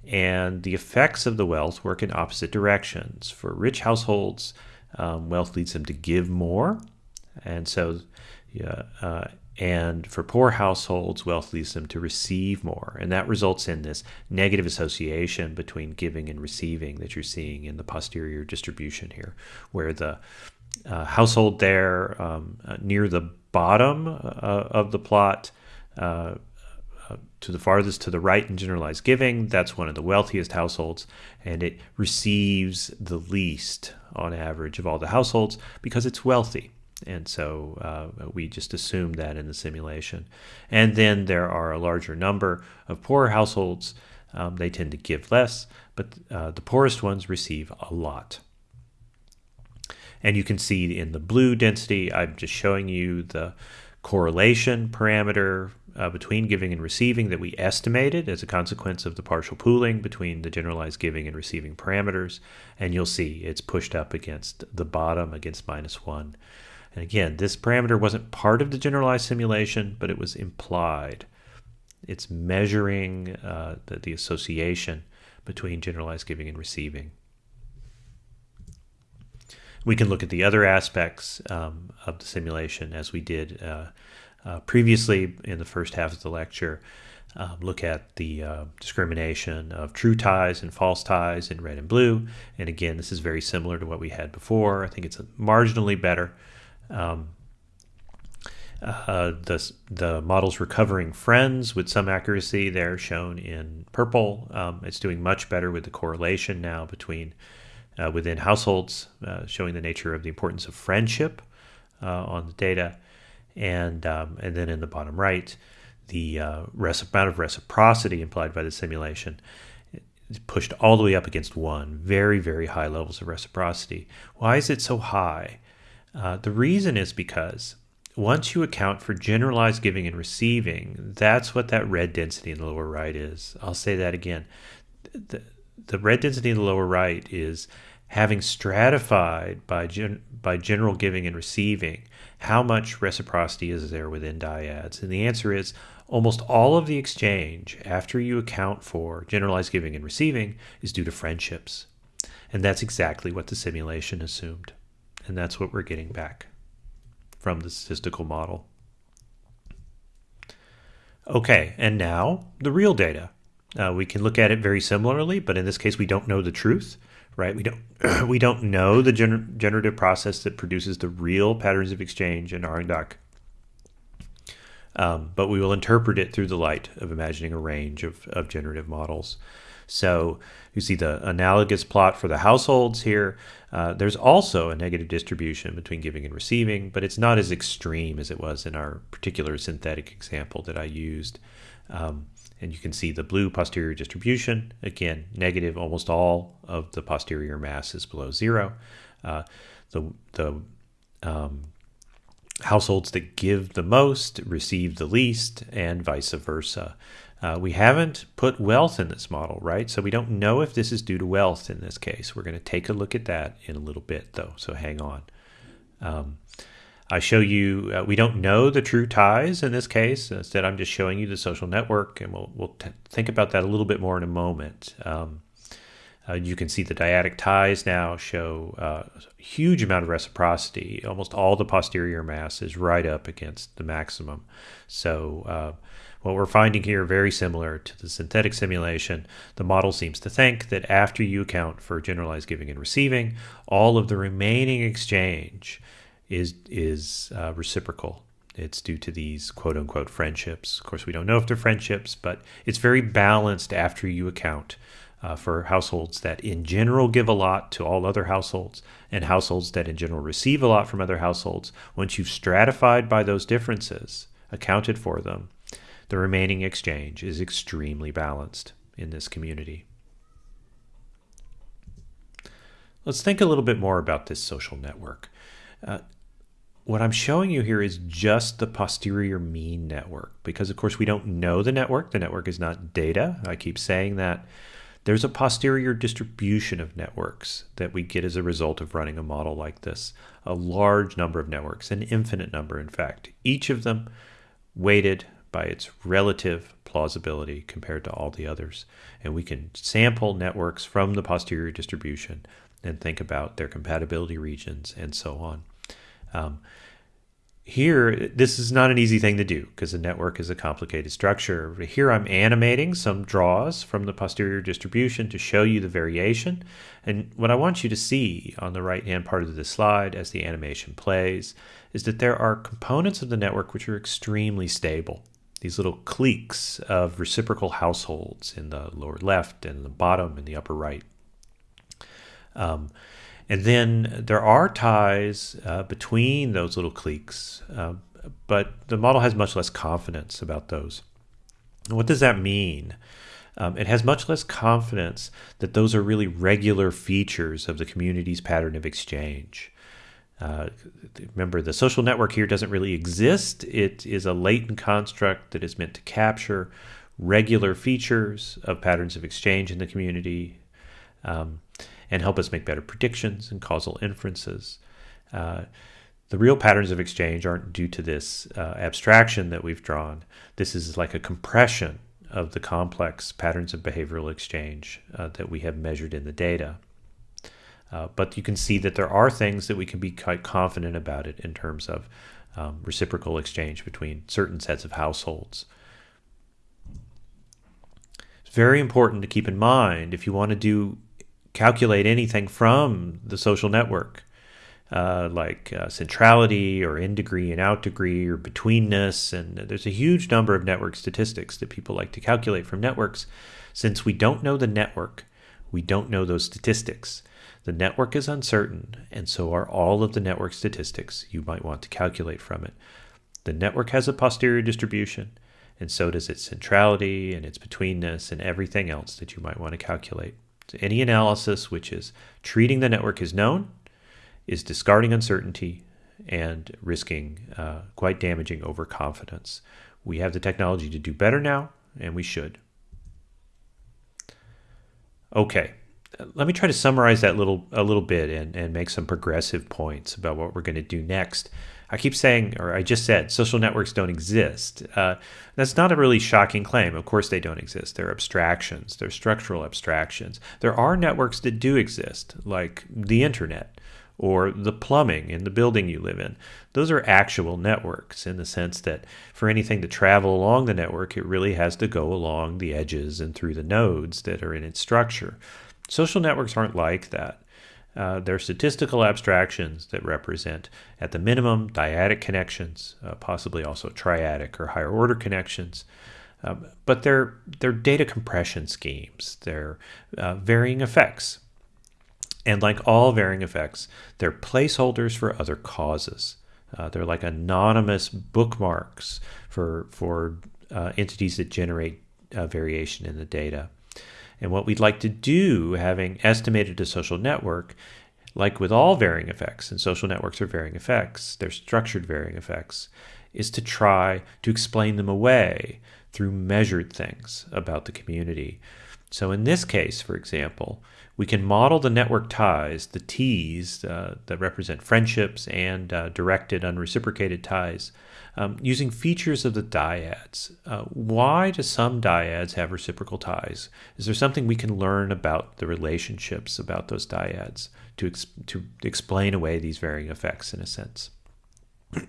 and the effects of the wealth work in opposite directions. For rich households, um, wealth leads them to give more, and so yeah, uh, and for poor households, wealth leads them to receive more. And that results in this negative association between giving and receiving that you're seeing in the posterior distribution here, where the uh, household there um, uh, near the bottom uh, of the plot, uh, to the farthest to the right in generalized giving, that's one of the wealthiest households, and it receives the least on average of all the households because it's wealthy. And so uh, we just assume that in the simulation. And then there are a larger number of poorer households. Um, they tend to give less, but uh, the poorest ones receive a lot. And you can see in the blue density, I'm just showing you the correlation parameter uh, between giving and receiving that we estimated as a consequence of the partial pooling between the generalized giving and receiving parameters. And you'll see it's pushed up against the bottom against minus one. And again, this parameter wasn't part of the generalized simulation, but it was implied. It's measuring uh, the, the association between generalized giving and receiving. We can look at the other aspects um, of the simulation as we did uh, uh, previously in the first half of the lecture. Um, look at the uh, discrimination of true ties and false ties in red and blue. And again, this is very similar to what we had before. I think it's marginally better. Um, uh, the, the model's recovering friends with some accuracy. They're shown in purple. Um, it's doing much better with the correlation now between uh, within households, uh, showing the nature of the importance of friendship uh, on the data. And, um, and then in the bottom right, the uh, amount of reciprocity implied by the simulation is pushed all the way up against one. Very, very high levels of reciprocity. Why is it so high? Uh, the reason is because once you account for generalized giving and receiving, that's what that red density in the lower right is. I'll say that again. The, the red density in the lower right is having stratified by, gen, by general giving and receiving how much reciprocity is there within dyads. And the answer is almost all of the exchange after you account for generalized giving and receiving is due to friendships. And that's exactly what the simulation assumed. And that's what we're getting back from the statistical model. Okay, and now the real data. Uh, we can look at it very similarly, but in this case, we don't know the truth, right? We don't we don't know the gener generative process that produces the real patterns of exchange in Arang Dak. Um, but we will interpret it through the light of imagining a range of, of generative models. So you see the analogous plot for the households here. Uh, there's also a negative distribution between giving and receiving, but it's not as extreme as it was in our particular synthetic example that I used. Um, and you can see the blue posterior distribution, again, negative, almost all of the posterior mass is below zero. Uh, the the um, households that give the most receive the least, and vice versa. Uh, we haven't put wealth in this model, right? So we don't know if this is due to wealth in this case. We're going to take a look at that in a little bit, though, so hang on. Um, I show you, uh, we don't know the true ties in this case. Instead, I'm just showing you the social network, and we'll, we'll think about that a little bit more in a moment. Um, Uh, you can see the dyadic ties now show uh, a huge amount of reciprocity. Almost all the posterior mass is right up against the maximum. So uh, what we're finding here, very similar to the synthetic simulation, the model seems to think that after you account for generalized giving and receiving, all of the remaining exchange is is uh, reciprocal. It's due to these quote unquote friendships. Of course, we don't know if they're friendships, but it's very balanced after you account uh, for households that in general give a lot to all other households and households that in general receive a lot from other households. Once you've stratified by those differences, accounted for them, the remaining exchange is extremely balanced in this community. Let's think a little bit more about this social network. Uh, what I'm showing you here is just the posterior mean network because of course we don't know the network. The network is not data. I keep saying that. There's a posterior distribution of networks that we get as a result of running a model like this. A large number of networks, an infinite number in fact, each of them weighted by its relative plausibility compared to all the others. And we can sample networks from the posterior distribution and think about their compatibility regions and so on. Um, here, this is not an easy thing to do because the network is a complicated structure. Here I'm animating some draws from the posterior distribution to show you the variation. And what I want you to see on the right-hand part of the slide as the animation plays is that there are components of the network which are extremely stable these little cliques of reciprocal households in the lower left and the bottom and the upper right. Um, and then there are ties uh, between those little cliques, uh, but the model has much less confidence about those. And what does that mean? Um, it has much less confidence that those are really regular features of the community's pattern of exchange. Uh, remember, the social network here doesn't really exist. It is a latent construct that is meant to capture regular features of patterns of exchange in the community um, and help us make better predictions and causal inferences. Uh, the real patterns of exchange aren't due to this uh, abstraction that we've drawn. This is like a compression of the complex patterns of behavioral exchange uh, that we have measured in the data. Uh, but you can see that there are things that we can be quite confident about it in terms of um, reciprocal exchange between certain sets of households. It's very important to keep in mind if you want to do calculate anything from the social network, uh, like uh, centrality or in degree and out degree or betweenness. And there's a huge number of network statistics that people like to calculate from networks. Since we don't know the network, we don't know those statistics. The network is uncertain, and so are all of the network statistics you might want to calculate from it. The network has a posterior distribution, and so does its centrality and its betweenness and everything else that you might want to calculate. So any analysis which is treating the network as known is discarding uncertainty and risking uh, quite damaging overconfidence. We have the technology to do better now, and we should. Okay, let me try to summarize that little a little bit and, and make some progressive points about what we're going to do next. I keep saying, or I just said, social networks don't exist. Uh, that's not a really shocking claim. Of course, they don't exist. They're abstractions, they're structural abstractions. There are networks that do exist, like the internet or the plumbing in the building you live in. Those are actual networks in the sense that for anything to travel along the network, it really has to go along the edges and through the nodes that are in its structure. Social networks aren't like that. Uh, they're statistical abstractions that represent, at the minimum, dyadic connections, uh, possibly also triadic or higher order connections. Um, but they're, they're data compression schemes. They're uh, varying effects. And like all varying effects, they're placeholders for other causes. Uh, they're like anonymous bookmarks for, for uh, entities that generate uh, variation in the data. And what we'd like to do, having estimated a social network, like with all varying effects, and social networks are varying effects, they're structured varying effects, is to try to explain them away through measured things about the community. So in this case, for example, we can model the network ties, the T's uh, that represent friendships and uh, directed unreciprocated ties, um, using features of the dyads. Uh, why do some dyads have reciprocal ties? Is there something we can learn about the relationships about those dyads to, ex to explain away these varying effects in a sense?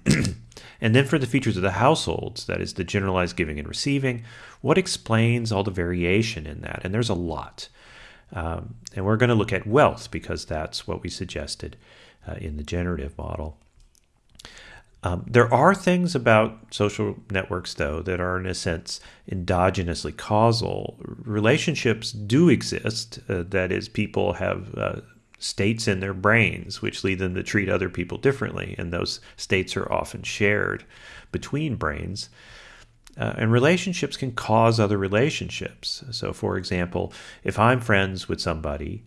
and then for the features of the households, that is the generalized giving and receiving, what explains all the variation in that? And there's a lot. Um, and we're going to look at wealth because that's what we suggested uh, in the generative model. Um, there are things about social networks, though, that are in a sense endogenously causal. Relationships do exist, uh, that is, people have uh, states in their brains which lead them to treat other people differently, and those states are often shared between brains. Uh, and relationships can cause other relationships. So, for example, if I'm friends with somebody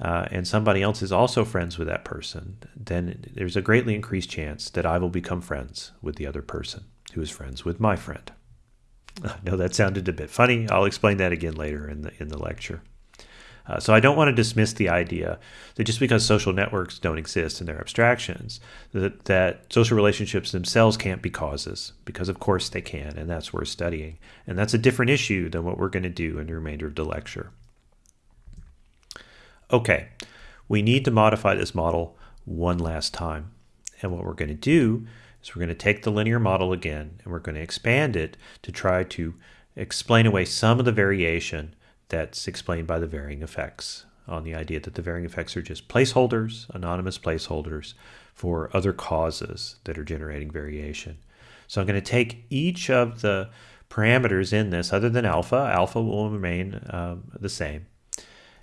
uh, and somebody else is also friends with that person, then there's a greatly increased chance that I will become friends with the other person who is friends with my friend. I know that sounded a bit funny. I'll explain that again later in the in the lecture. Uh, so I don't want to dismiss the idea that just because social networks don't exist and they're abstractions, that, that social relationships themselves can't be causes, because of course they can, and that's worth studying. And that's a different issue than what we're going to do in the remainder of the lecture. Okay, we need to modify this model one last time. And what we're going to do is we're going to take the linear model again and we're going to expand it to try to explain away some of the variation that's explained by the varying effects on the idea that the varying effects are just placeholders, anonymous placeholders for other causes that are generating variation. So I'm going to take each of the parameters in this, other than alpha, alpha will remain um, the same.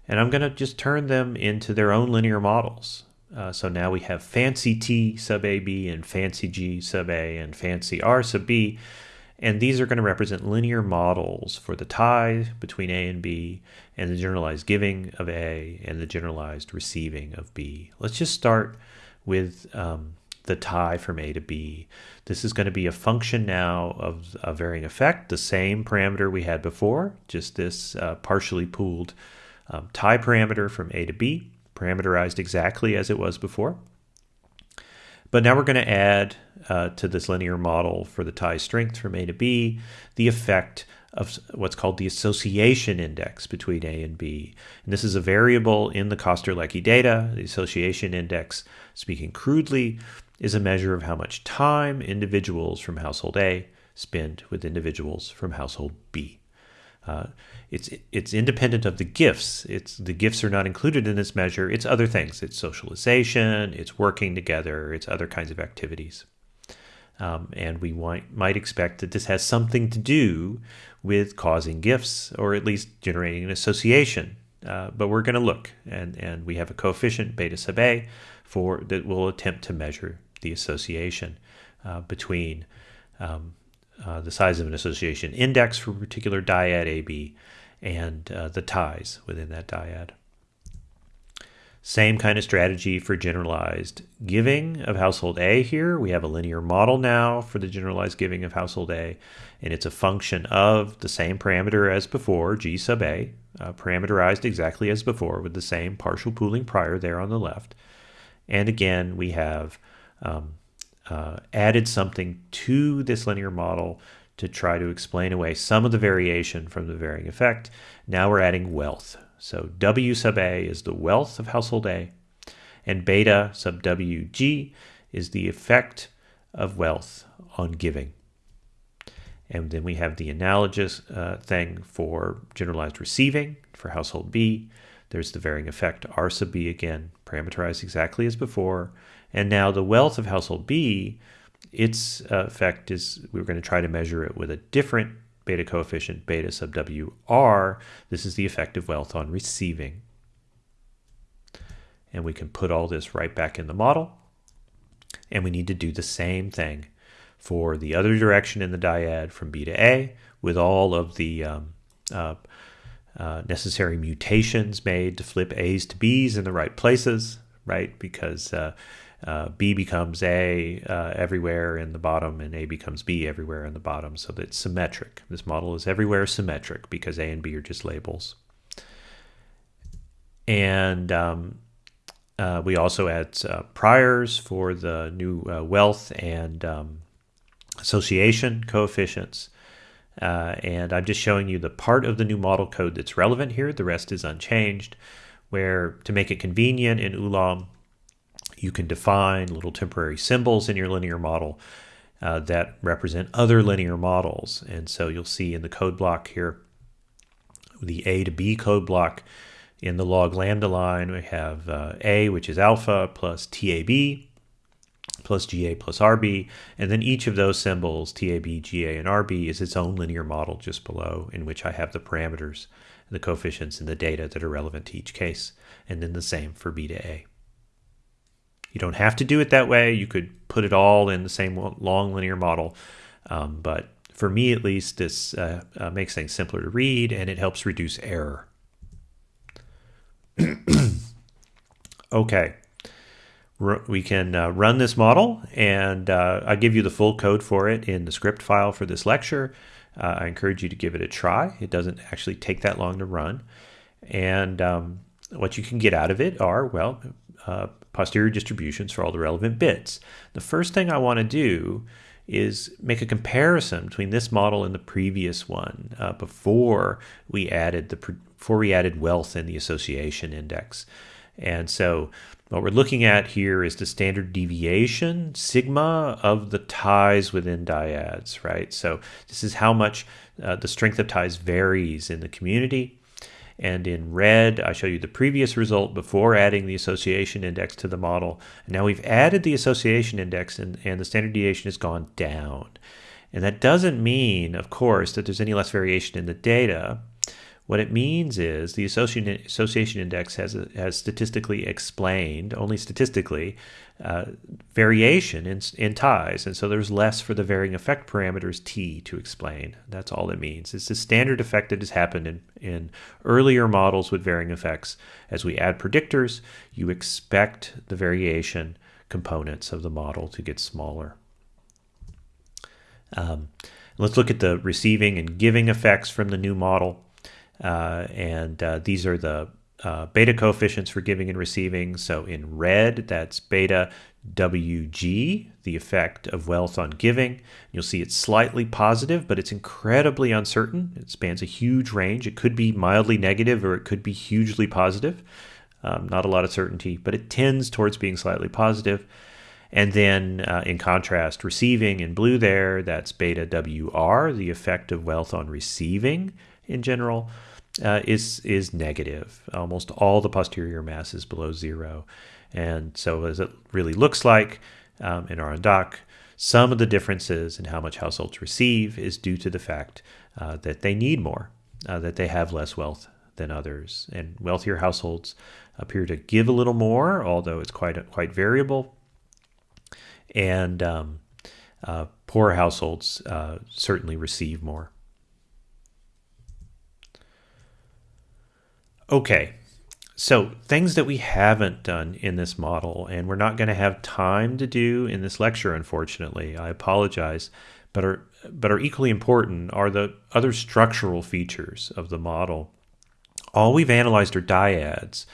And I'm going to just turn them into their own linear models. Uh, so now we have fancy T sub AB and fancy G sub A and fancy R sub B. And these are going to represent linear models for the tie between A and B and the generalized giving of A and the generalized receiving of B. Let's just start with um, the tie from A to B. This is going to be a function now of a varying effect, the same parameter we had before, just this uh, partially pooled um, tie parameter from A to B, parameterized exactly as it was before. But now we're going to add uh, to this linear model for the tie strength from A to B the effect of what's called the association index between A and B. And this is a variable in the Koster-Leckie data. The association index, speaking crudely, is a measure of how much time individuals from household A spend with individuals from household B. Uh, it's it's independent of the gifts. It's the gifts are not included in this measure. It's other things. It's socialization. It's working together. It's other kinds of activities. Um, and we might, might expect that this has something to do with causing gifts or at least generating an association. Uh, but we're going to look, and, and we have a coefficient beta sub a for that will attempt to measure the association uh, between um, uh, the size of an association index for a particular dyad AB and uh, the ties within that dyad. Same kind of strategy for generalized giving of household A here. We have a linear model now for the generalized giving of household A, and it's a function of the same parameter as before, G sub A, uh, parameterized exactly as before with the same partial pooling prior there on the left. And again, we have um, uh, added something to this linear model to try to explain away some of the variation from the varying effect. Now we're adding wealth. So W sub A is the wealth of household A, and beta sub WG is the effect of wealth on giving. And then we have the analogous uh, thing for generalized receiving for household B. There's the varying effect R sub B again, parameterized exactly as before. And now the wealth of household B, its uh, effect is we're going to try to measure it with a different beta coefficient, beta sub WR. This is the effect of wealth on receiving. And we can put all this right back in the model. And we need to do the same thing for the other direction in the dyad from B to A with all of the um, uh, uh, necessary mutations made to flip A's to B's in the right places, right? Because uh, uh, B becomes A uh, everywhere in the bottom and A becomes B everywhere in the bottom. So that it's symmetric. This model is everywhere symmetric because A and B are just labels. and um, uh, we also add uh, priors for the new uh, wealth and um, association coefficients. Uh, and I'm just showing you the part of the new model code that's relevant here. The rest is unchanged, where to make it convenient in Ulam, you can define little temporary symbols in your linear model uh, that represent other linear models. And so you'll see in the code block here, the A to B code block in the log lambda line, we have uh, A, which is alpha, plus TAB, plus GA plus RB. And then each of those symbols, TAB, GA, and RB, is its own linear model just below, in which I have the parameters, the coefficients, and the data that are relevant to each case. And then the same for B to A. You don't have to do it that way. You could put it all in the same long linear model. Um, but for me, at least, this uh, uh, makes things simpler to read and it helps reduce error. okay. We can uh, run this model and uh, I'll give you the full code for it in the script file for this lecture. Uh, I encourage you to give it a try. It doesn't actually take that long to run. And um, what you can get out of it are, well, uh, posterior distributions for all the relevant bits. The first thing I want to do is make a comparison between this model and the previous one uh, before we added the before we added wealth in the association index. And so what we're looking at here is the standard deviation sigma of the ties within dyads, right? So this is how much uh, the strength of ties varies in the community. And in red, I show you the previous result before adding the association index to the model. And now we've added the association index and, and the standard deviation has gone down. And that doesn't mean, of course, that there's any less variation in the data. What it means is the association index has, has statistically explained, only statistically, uh, variation in, in ties. And so there's less for the varying effect parameters t to explain. That's all it means. It's the standard effect that has happened in, in earlier models with varying effects. As we add predictors, you expect the variation components of the model to get smaller. Um, let's look at the receiving and giving effects from the new model. Uh, and uh, these are the uh, beta coefficients for giving and receiving. So in red, that's beta WG, the effect of wealth on giving. You'll see it's slightly positive, but it's incredibly uncertain. It spans a huge range. It could be mildly negative or it could be hugely positive. Um, not a lot of certainty, but it tends towards being slightly positive. And then uh, in contrast, receiving in blue there, that's beta WR, the effect of wealth on receiving in general uh, is is negative. Almost all the posterior mass is below zero, and so as it really looks like um, in Arang Dak, some of the differences in how much households receive is due to the fact uh, that they need more, uh, that they have less wealth than others, and wealthier households appear to give a little more, although it's quite quite variable, and um, uh, poor households uh, certainly receive more. Okay, so things that we haven't done in this model and we're not going to have time to do in this lecture, unfortunately, I apologize, but are, but are equally important are the other structural features of the model. All we've analyzed are dyads,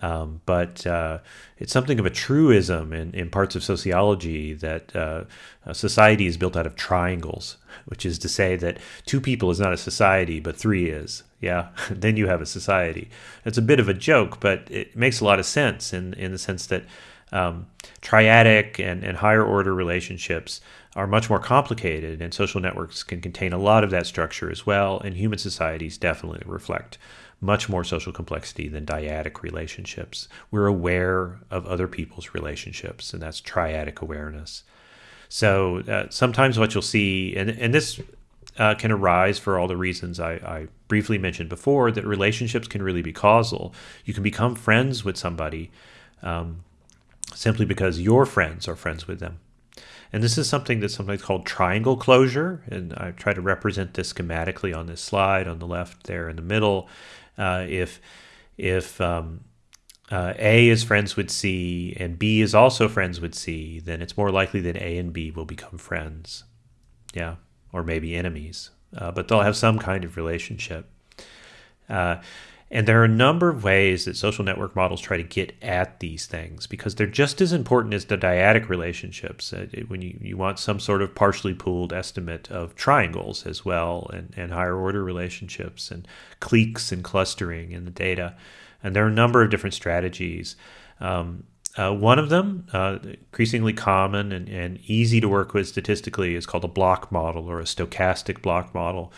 um, but uh, it's something of a truism in, in parts of sociology that uh, society is built out of triangles, which is to say that two people is not a society, but three is. Yeah, then you have a society. It's a bit of a joke, but it makes a lot of sense in, in the sense that um, triadic and, and higher order relationships are much more complicated, and social networks can contain a lot of that structure as well, and human societies definitely reflect much more social complexity than dyadic relationships. We're aware of other people's relationships, and that's triadic awareness. So uh, sometimes what you'll see, and, and this uh, can arise for all the reasons I, I, briefly mentioned before, that relationships can really be causal. You can become friends with somebody um, simply because your friends are friends with them. And this is something that's sometimes called triangle closure. And I try to represent this schematically on this slide on the left there in the middle. Uh, if if um, uh, A is friends with C and B is also friends with C, then it's more likely that A and B will become friends. Yeah, or maybe enemies, uh, but they'll have some kind of relationship. Uh, And there are a number of ways that social network models try to get at these things because they're just as important as the dyadic relationships. Uh, when you, you want some sort of partially pooled estimate of triangles as well, and, and higher order relationships, and cliques and clustering in the data. And there are a number of different strategies. Um, uh, one of them, uh, increasingly common and, and easy to work with statistically, is called a block model or a stochastic block model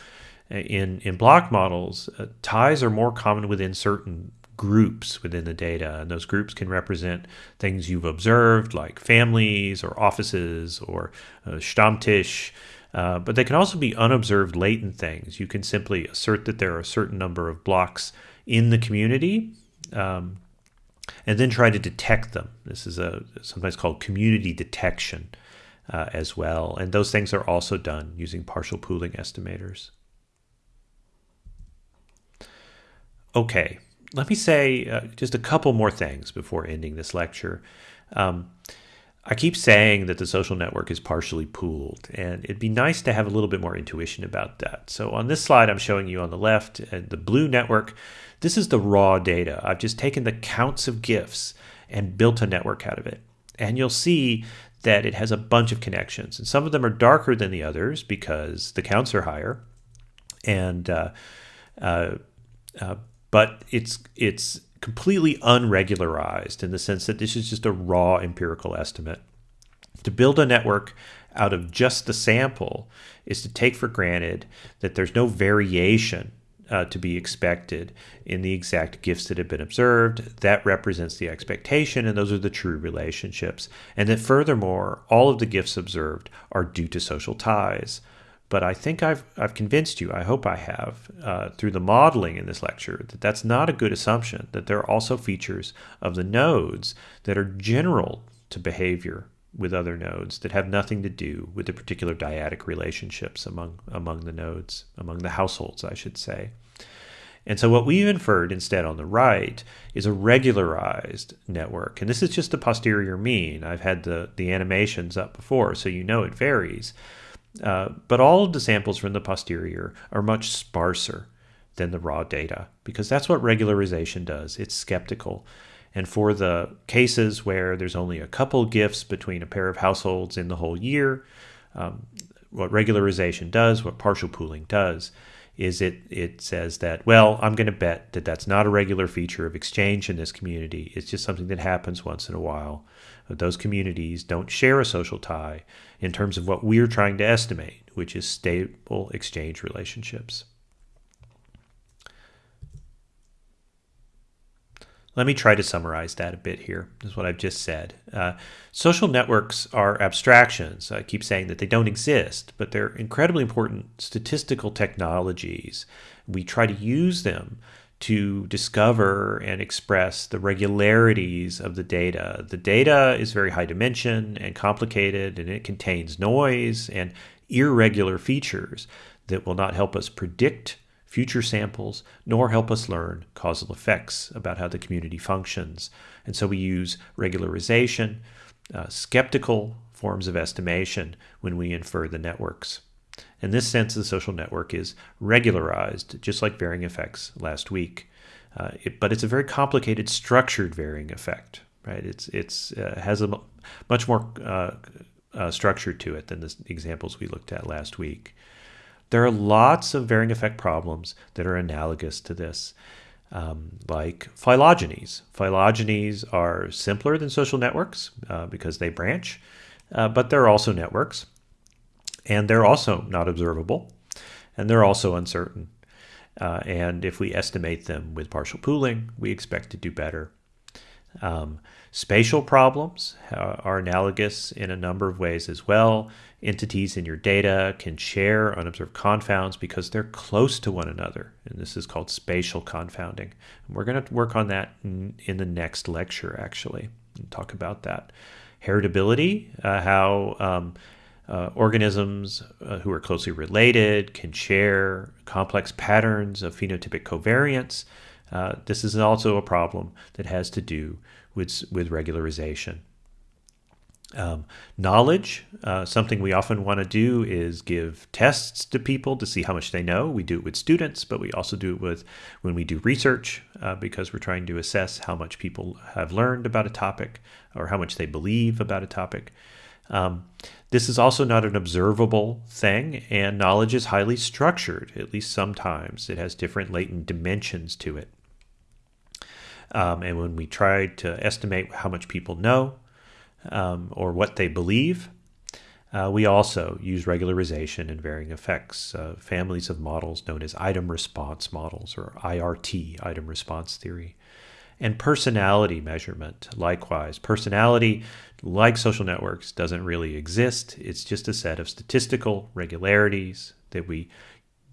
in in block models, uh, ties are more common within certain groups within the data, and those groups can represent things you've observed, like families or offices or uh, Stammtisch. Uh, but they can also be unobserved latent things. You can simply assert that there are a certain number of blocks in the community, um, and then try to detect them. This is a sometimes called community detection uh, as well, and those things are also done using partial pooling estimators. Okay, let me say uh, just a couple more things before ending this lecture. Um, I keep saying that the social network is partially pooled, and it'd be nice to have a little bit more intuition about that. So on this slide, I'm showing you on the left uh, the blue network. This is the raw data. I've just taken the counts of gifts and built a network out of it. And you'll see that it has a bunch of connections, and some of them are darker than the others because the counts are higher. And uh, uh, uh, but it's it's completely unregularized in the sense that this is just a raw empirical estimate. To build a network out of just the sample is to take for granted that there's no variation uh, to be expected in the exact gifts that have been observed. That represents the expectation, and those are the true relationships. And that furthermore, all of the gifts observed are due to social ties. But I think I've, I've convinced you, I hope I have, uh, through the modeling in this lecture, that that's not a good assumption, that there are also features of the nodes that are general to behavior with other nodes that have nothing to do with the particular dyadic relationships among, among the nodes, among the households, I should say. And so what we've inferred instead on the right is a regularized network. And this is just the posterior mean. I've had the, the animations up before, so you know it varies. Uh, but all of the samples from the posterior are much sparser than the raw data because that's what regularization does. It's skeptical. And for the cases where there's only a couple gifts between a pair of households in the whole year, um, what regularization does, what partial pooling does, is it it says that well i'm going to bet that that's not a regular feature of exchange in this community it's just something that happens once in a while those communities don't share a social tie in terms of what we're trying to estimate, which is stable exchange relationships. Let me try to summarize that a bit here. Is what I've just said. Uh, social networks are abstractions. I keep saying that they don't exist, but they're incredibly important statistical technologies. We try to use them to discover and express the regularities of the data. The data is very high dimension and complicated, and it contains noise and irregular features that will not help us predict future samples nor help us learn causal effects about how the community functions. And so we use regularization, uh, skeptical forms of estimation when we infer the networks. In this sense, the social network is regularized, just like varying effects last week. Uh, it, but it's a very complicated, structured varying effect, right? It's it's uh, has a much more uh, uh, structure to it than the examples we looked at last week. There are lots of varying effect problems that are analogous to this, um, like phylogenies. Phylogenies are simpler than social networks uh, because they branch, uh, but they're also networks and they're also not observable, and they're also uncertain. Uh, and if we estimate them with partial pooling, we expect to do better. Um, spatial problems uh, are analogous in a number of ways as well. Entities in your data can share unobserved confounds because they're close to one another, and this is called spatial confounding. And we're going to work on that in, in, the next lecture, actually, and talk about that. Heritability, uh, how um, uh, organisms uh, who are closely related can share complex patterns of phenotypic covariance. Uh, this is also a problem that has to do with, with regularization. Um, knowledge, uh, something we often want to do is give tests to people to see how much they know. We do it with students, but we also do it with when we do research uh, because we're trying to assess how much people have learned about a topic or how much they believe about a topic. Um, this is also not an observable thing, and knowledge is highly structured, at least sometimes. It has different latent dimensions to it. Um, and when we try to estimate how much people know, um, or what they believe. Uh, we also use regularization and varying effects, uh, families of models known as item response models or IRT, item response theory. And personality measurement, likewise. Personality, like social networks, doesn't really exist. It's just a set of statistical regularities that we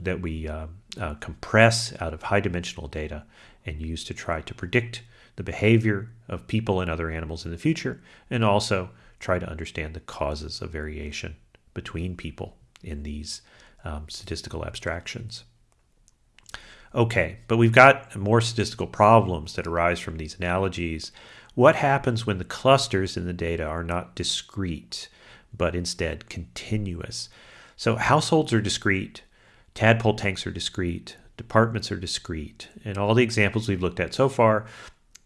that we uh, uh compress out of high dimensional data and used to try to predict the behavior of people and other animals in the future, and also try to understand the causes of variation between people in these um, statistical abstractions. Okay, but we've got more statistical problems that arise from these analogies. What happens when the clusters in the data are not discrete, but instead continuous? So households are discrete, tadpole tanks are discrete, departments are discrete, and all the examples we've looked at so far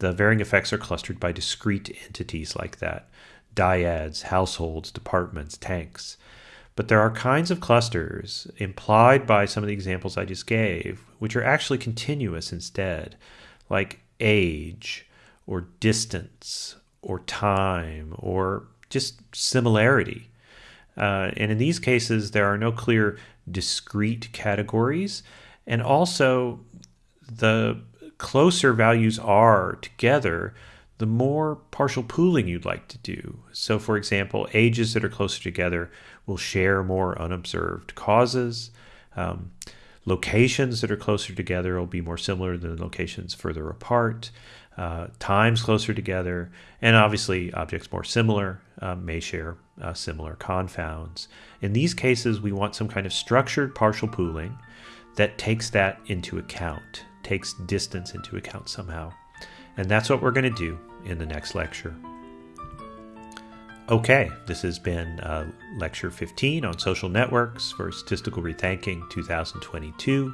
the varying effects are clustered by discrete entities like that dyads, households, departments, tanks. But there are kinds of clusters implied by some of the examples I just gave, which are actually continuous instead, like age or distance or time or just similarity. Uh, and in these cases, there are no clear discrete categories. And also, the closer values are together, the more partial pooling you'd like to do. So, for example, ages that are closer together will share more unobserved causes. Um, locations that are closer together will be more similar than locations further apart. Uh, times closer together, and obviously objects more similar uh, may share uh, similar confounds. In these cases, we want some kind of structured partial pooling that takes that into account takes distance into account somehow. And that's what we're going to do in the next lecture. Okay, this has been uh, lecture 15 on social networks for Statistical Rethinking 2022.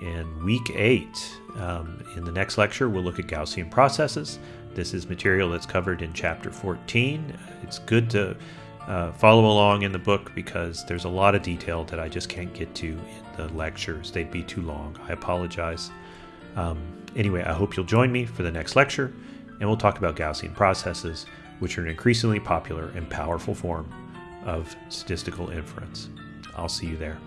In week 8, um, in the next lecture, we'll look at Gaussian processes. This is material that's covered in chapter 14. It's good to uh, follow along in the book because there's a lot of detail that I just can't get to in the lectures. They'd be too long. I apologize. Um, anyway, I hope you'll join me for the next lecture, and we'll talk about Gaussian processes, which are an increasingly popular and powerful form of statistical inference. I'll see you there.